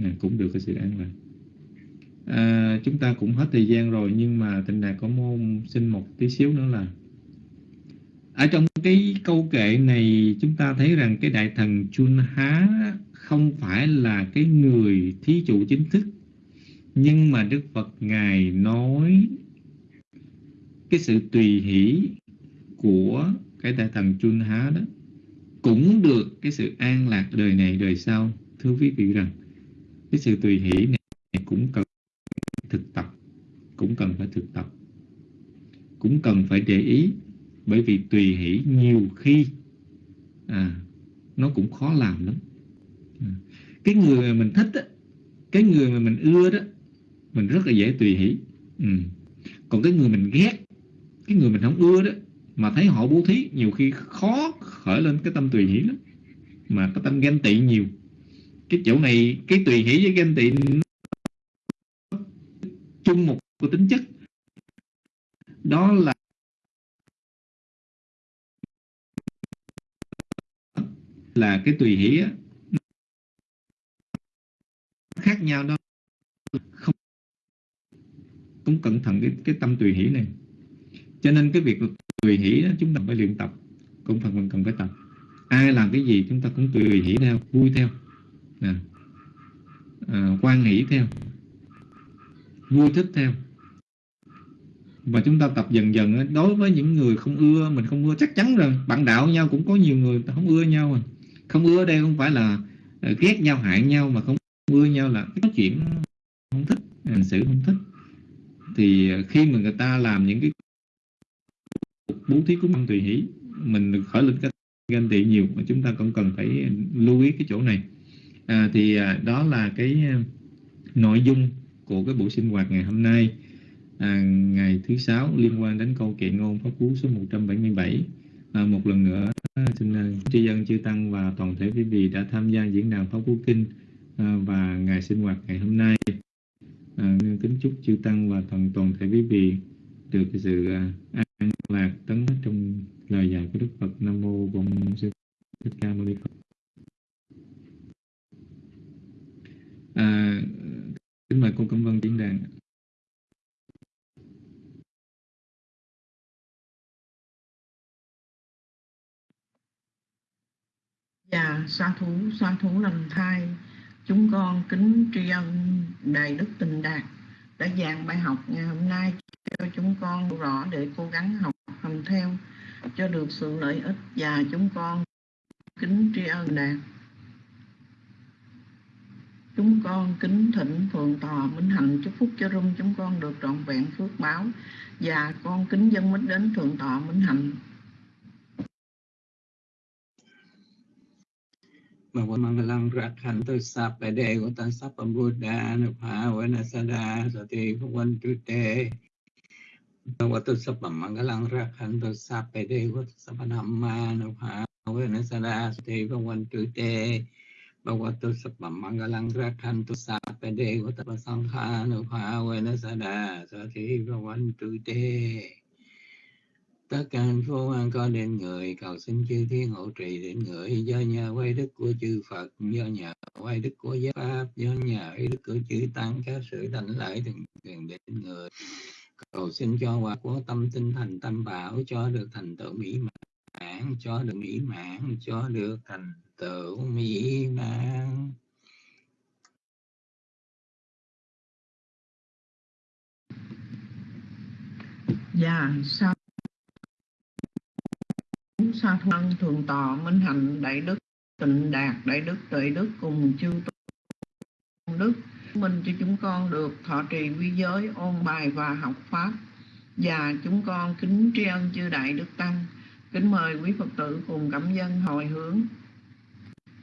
à, cũng được cái sự an lạc à, chúng ta cũng hết thời gian rồi nhưng mà tình đạt có môn xin một tí xíu nữa là ở trong cái câu kệ này chúng ta thấy rằng cái đại thần Chun Há không phải là cái người thí chủ chính thức nhưng mà Đức Phật Ngài nói cái sự tùy hỷ của cái đại thần Chun Há đó cũng được cái sự an lạc đời này đời sau. Thưa quý vị rằng cái sự tùy hỷ này cũng cần thực tập cũng cần phải thực tập. Cũng cần phải để ý bởi vì tùy hỷ nhiều khi à, nó cũng khó làm lắm. À, cái người mà mình thích á, cái người mà mình ưa đó mình rất là dễ tùy hỷ. Ừ. còn cái người mình ghét cái người mình không ưa đó mà thấy họ bố thí nhiều khi khó khởi lên cái tâm tùy hỷ lắm mà cái tâm ganh tị nhiều cái chỗ này cái tùy hỷ với ganh tị chung một cái tính chất. Đó là là cái tùy hỷ á, khác nhau đó. Không cũng cẩn thận cái cái tâm tùy hỷ này. Cho nên cái việc tùy hỷ đó chúng ta phải luyện tập. Cũng phần cần phải tập. Ai làm cái gì chúng ta cũng tùy hỷ theo vui theo à, à, quan hỷ theo. Vui thích theo. Và chúng ta tập dần dần đối với những người không ưa mình không ưa chắc chắn rồi bạn đạo nhau cũng có nhiều người không ưa nhau rồi. không ưa đây không phải là ờ, ghét nhau hại nhau mà không ưa nhau là có chuyện không thích hành xử không thích. Thì ờ, khi mà người ta làm những cái bố thí cúng tùy hỷ mình khởi lên cái ganh tị nhiều mà chúng ta cũng cần phải lưu ý cái chỗ này à, thì à, đó là cái à, nội dung của cái buổi sinh hoạt ngày hôm nay. À, ngày thứ sáu liên quan đến câu kệ ngôn pháp cú số 177 à, một lần nữa à, xin à, tri dân chư tăng và toàn thể quý vị đã tham gia diễn đàn pháp cú kinh à, và ngày sinh hoạt ngày hôm nay. À, kính chúc chư tăng và toàn toàn thể quý vị được sự an lạc tấn trong lời dạy của đức phật. Nam mô bổn sư thích ca mâu ni phật à, kính mời cô cẩm vân diễn đàn Dạ, sa thú, sa thú lần thai, chúng con kính tri ân Đại Đức Tình Đạt đã giảng bài học ngày hôm nay cho chúng con rõ để cố gắng học hành theo cho được sự lợi ích và chúng con kính tri ân Đạt. Chúng con kính thỉnh Phượng Tòa Minh Hạnh chúc phúc cho rung chúng con được trọn vẹn phước báo và con kính dân mít đến Thượng Tọa Minh Hạnh มวมังลังรักขันตุสัพเดวตัสสัพพุทธานุภาวนสดาสติภวันตุเตนวัตุสัพมังลังรักขันตุสัพเดวตัสสัพธรรมานุภาวนสดาสติภวันตุเตบวตุสัพมังลังรักขันตุสัพเดวตัสสังขานุภาวนสดาสติภวันตุเต tất cả hạnh phúc an có đến người cầu xin chư thiên hộ trì đến người. Do nhà quay đức của chư Phật do nhà quay đức của giáo pháp do nhà quay đức của chư tăng các sự đảnh lễ thường thường đến người. Cầu xin cho quả của tâm tinh thành tâm bảo cho được thành tựu mỹ mãn cho được mỹ mãn cho được thành tựu mỹ mãn. Dạ, sao sa thân thường tọa minh hạnh đại đức tịnh đạt đại đức, tuệ đức cùng chư tôn đức. Minh cho chúng con được thọ trì quy giới, ôn bài và học pháp. Và chúng con kính tri ân chư đại đức tăng, kính mời quý phật tử cùng cảm dân hồi hướng.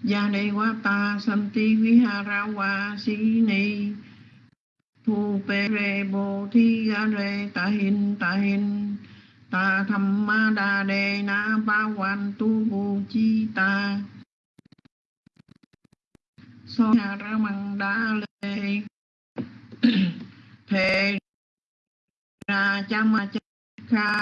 Gia đề quá ta santi viharawa sini thu pe re bo thi ga re ta hin ta hin ta tham ma đa đề na ba quan tu vô chi ta. So ha ra măng đa lê. Thề ra cha ma cha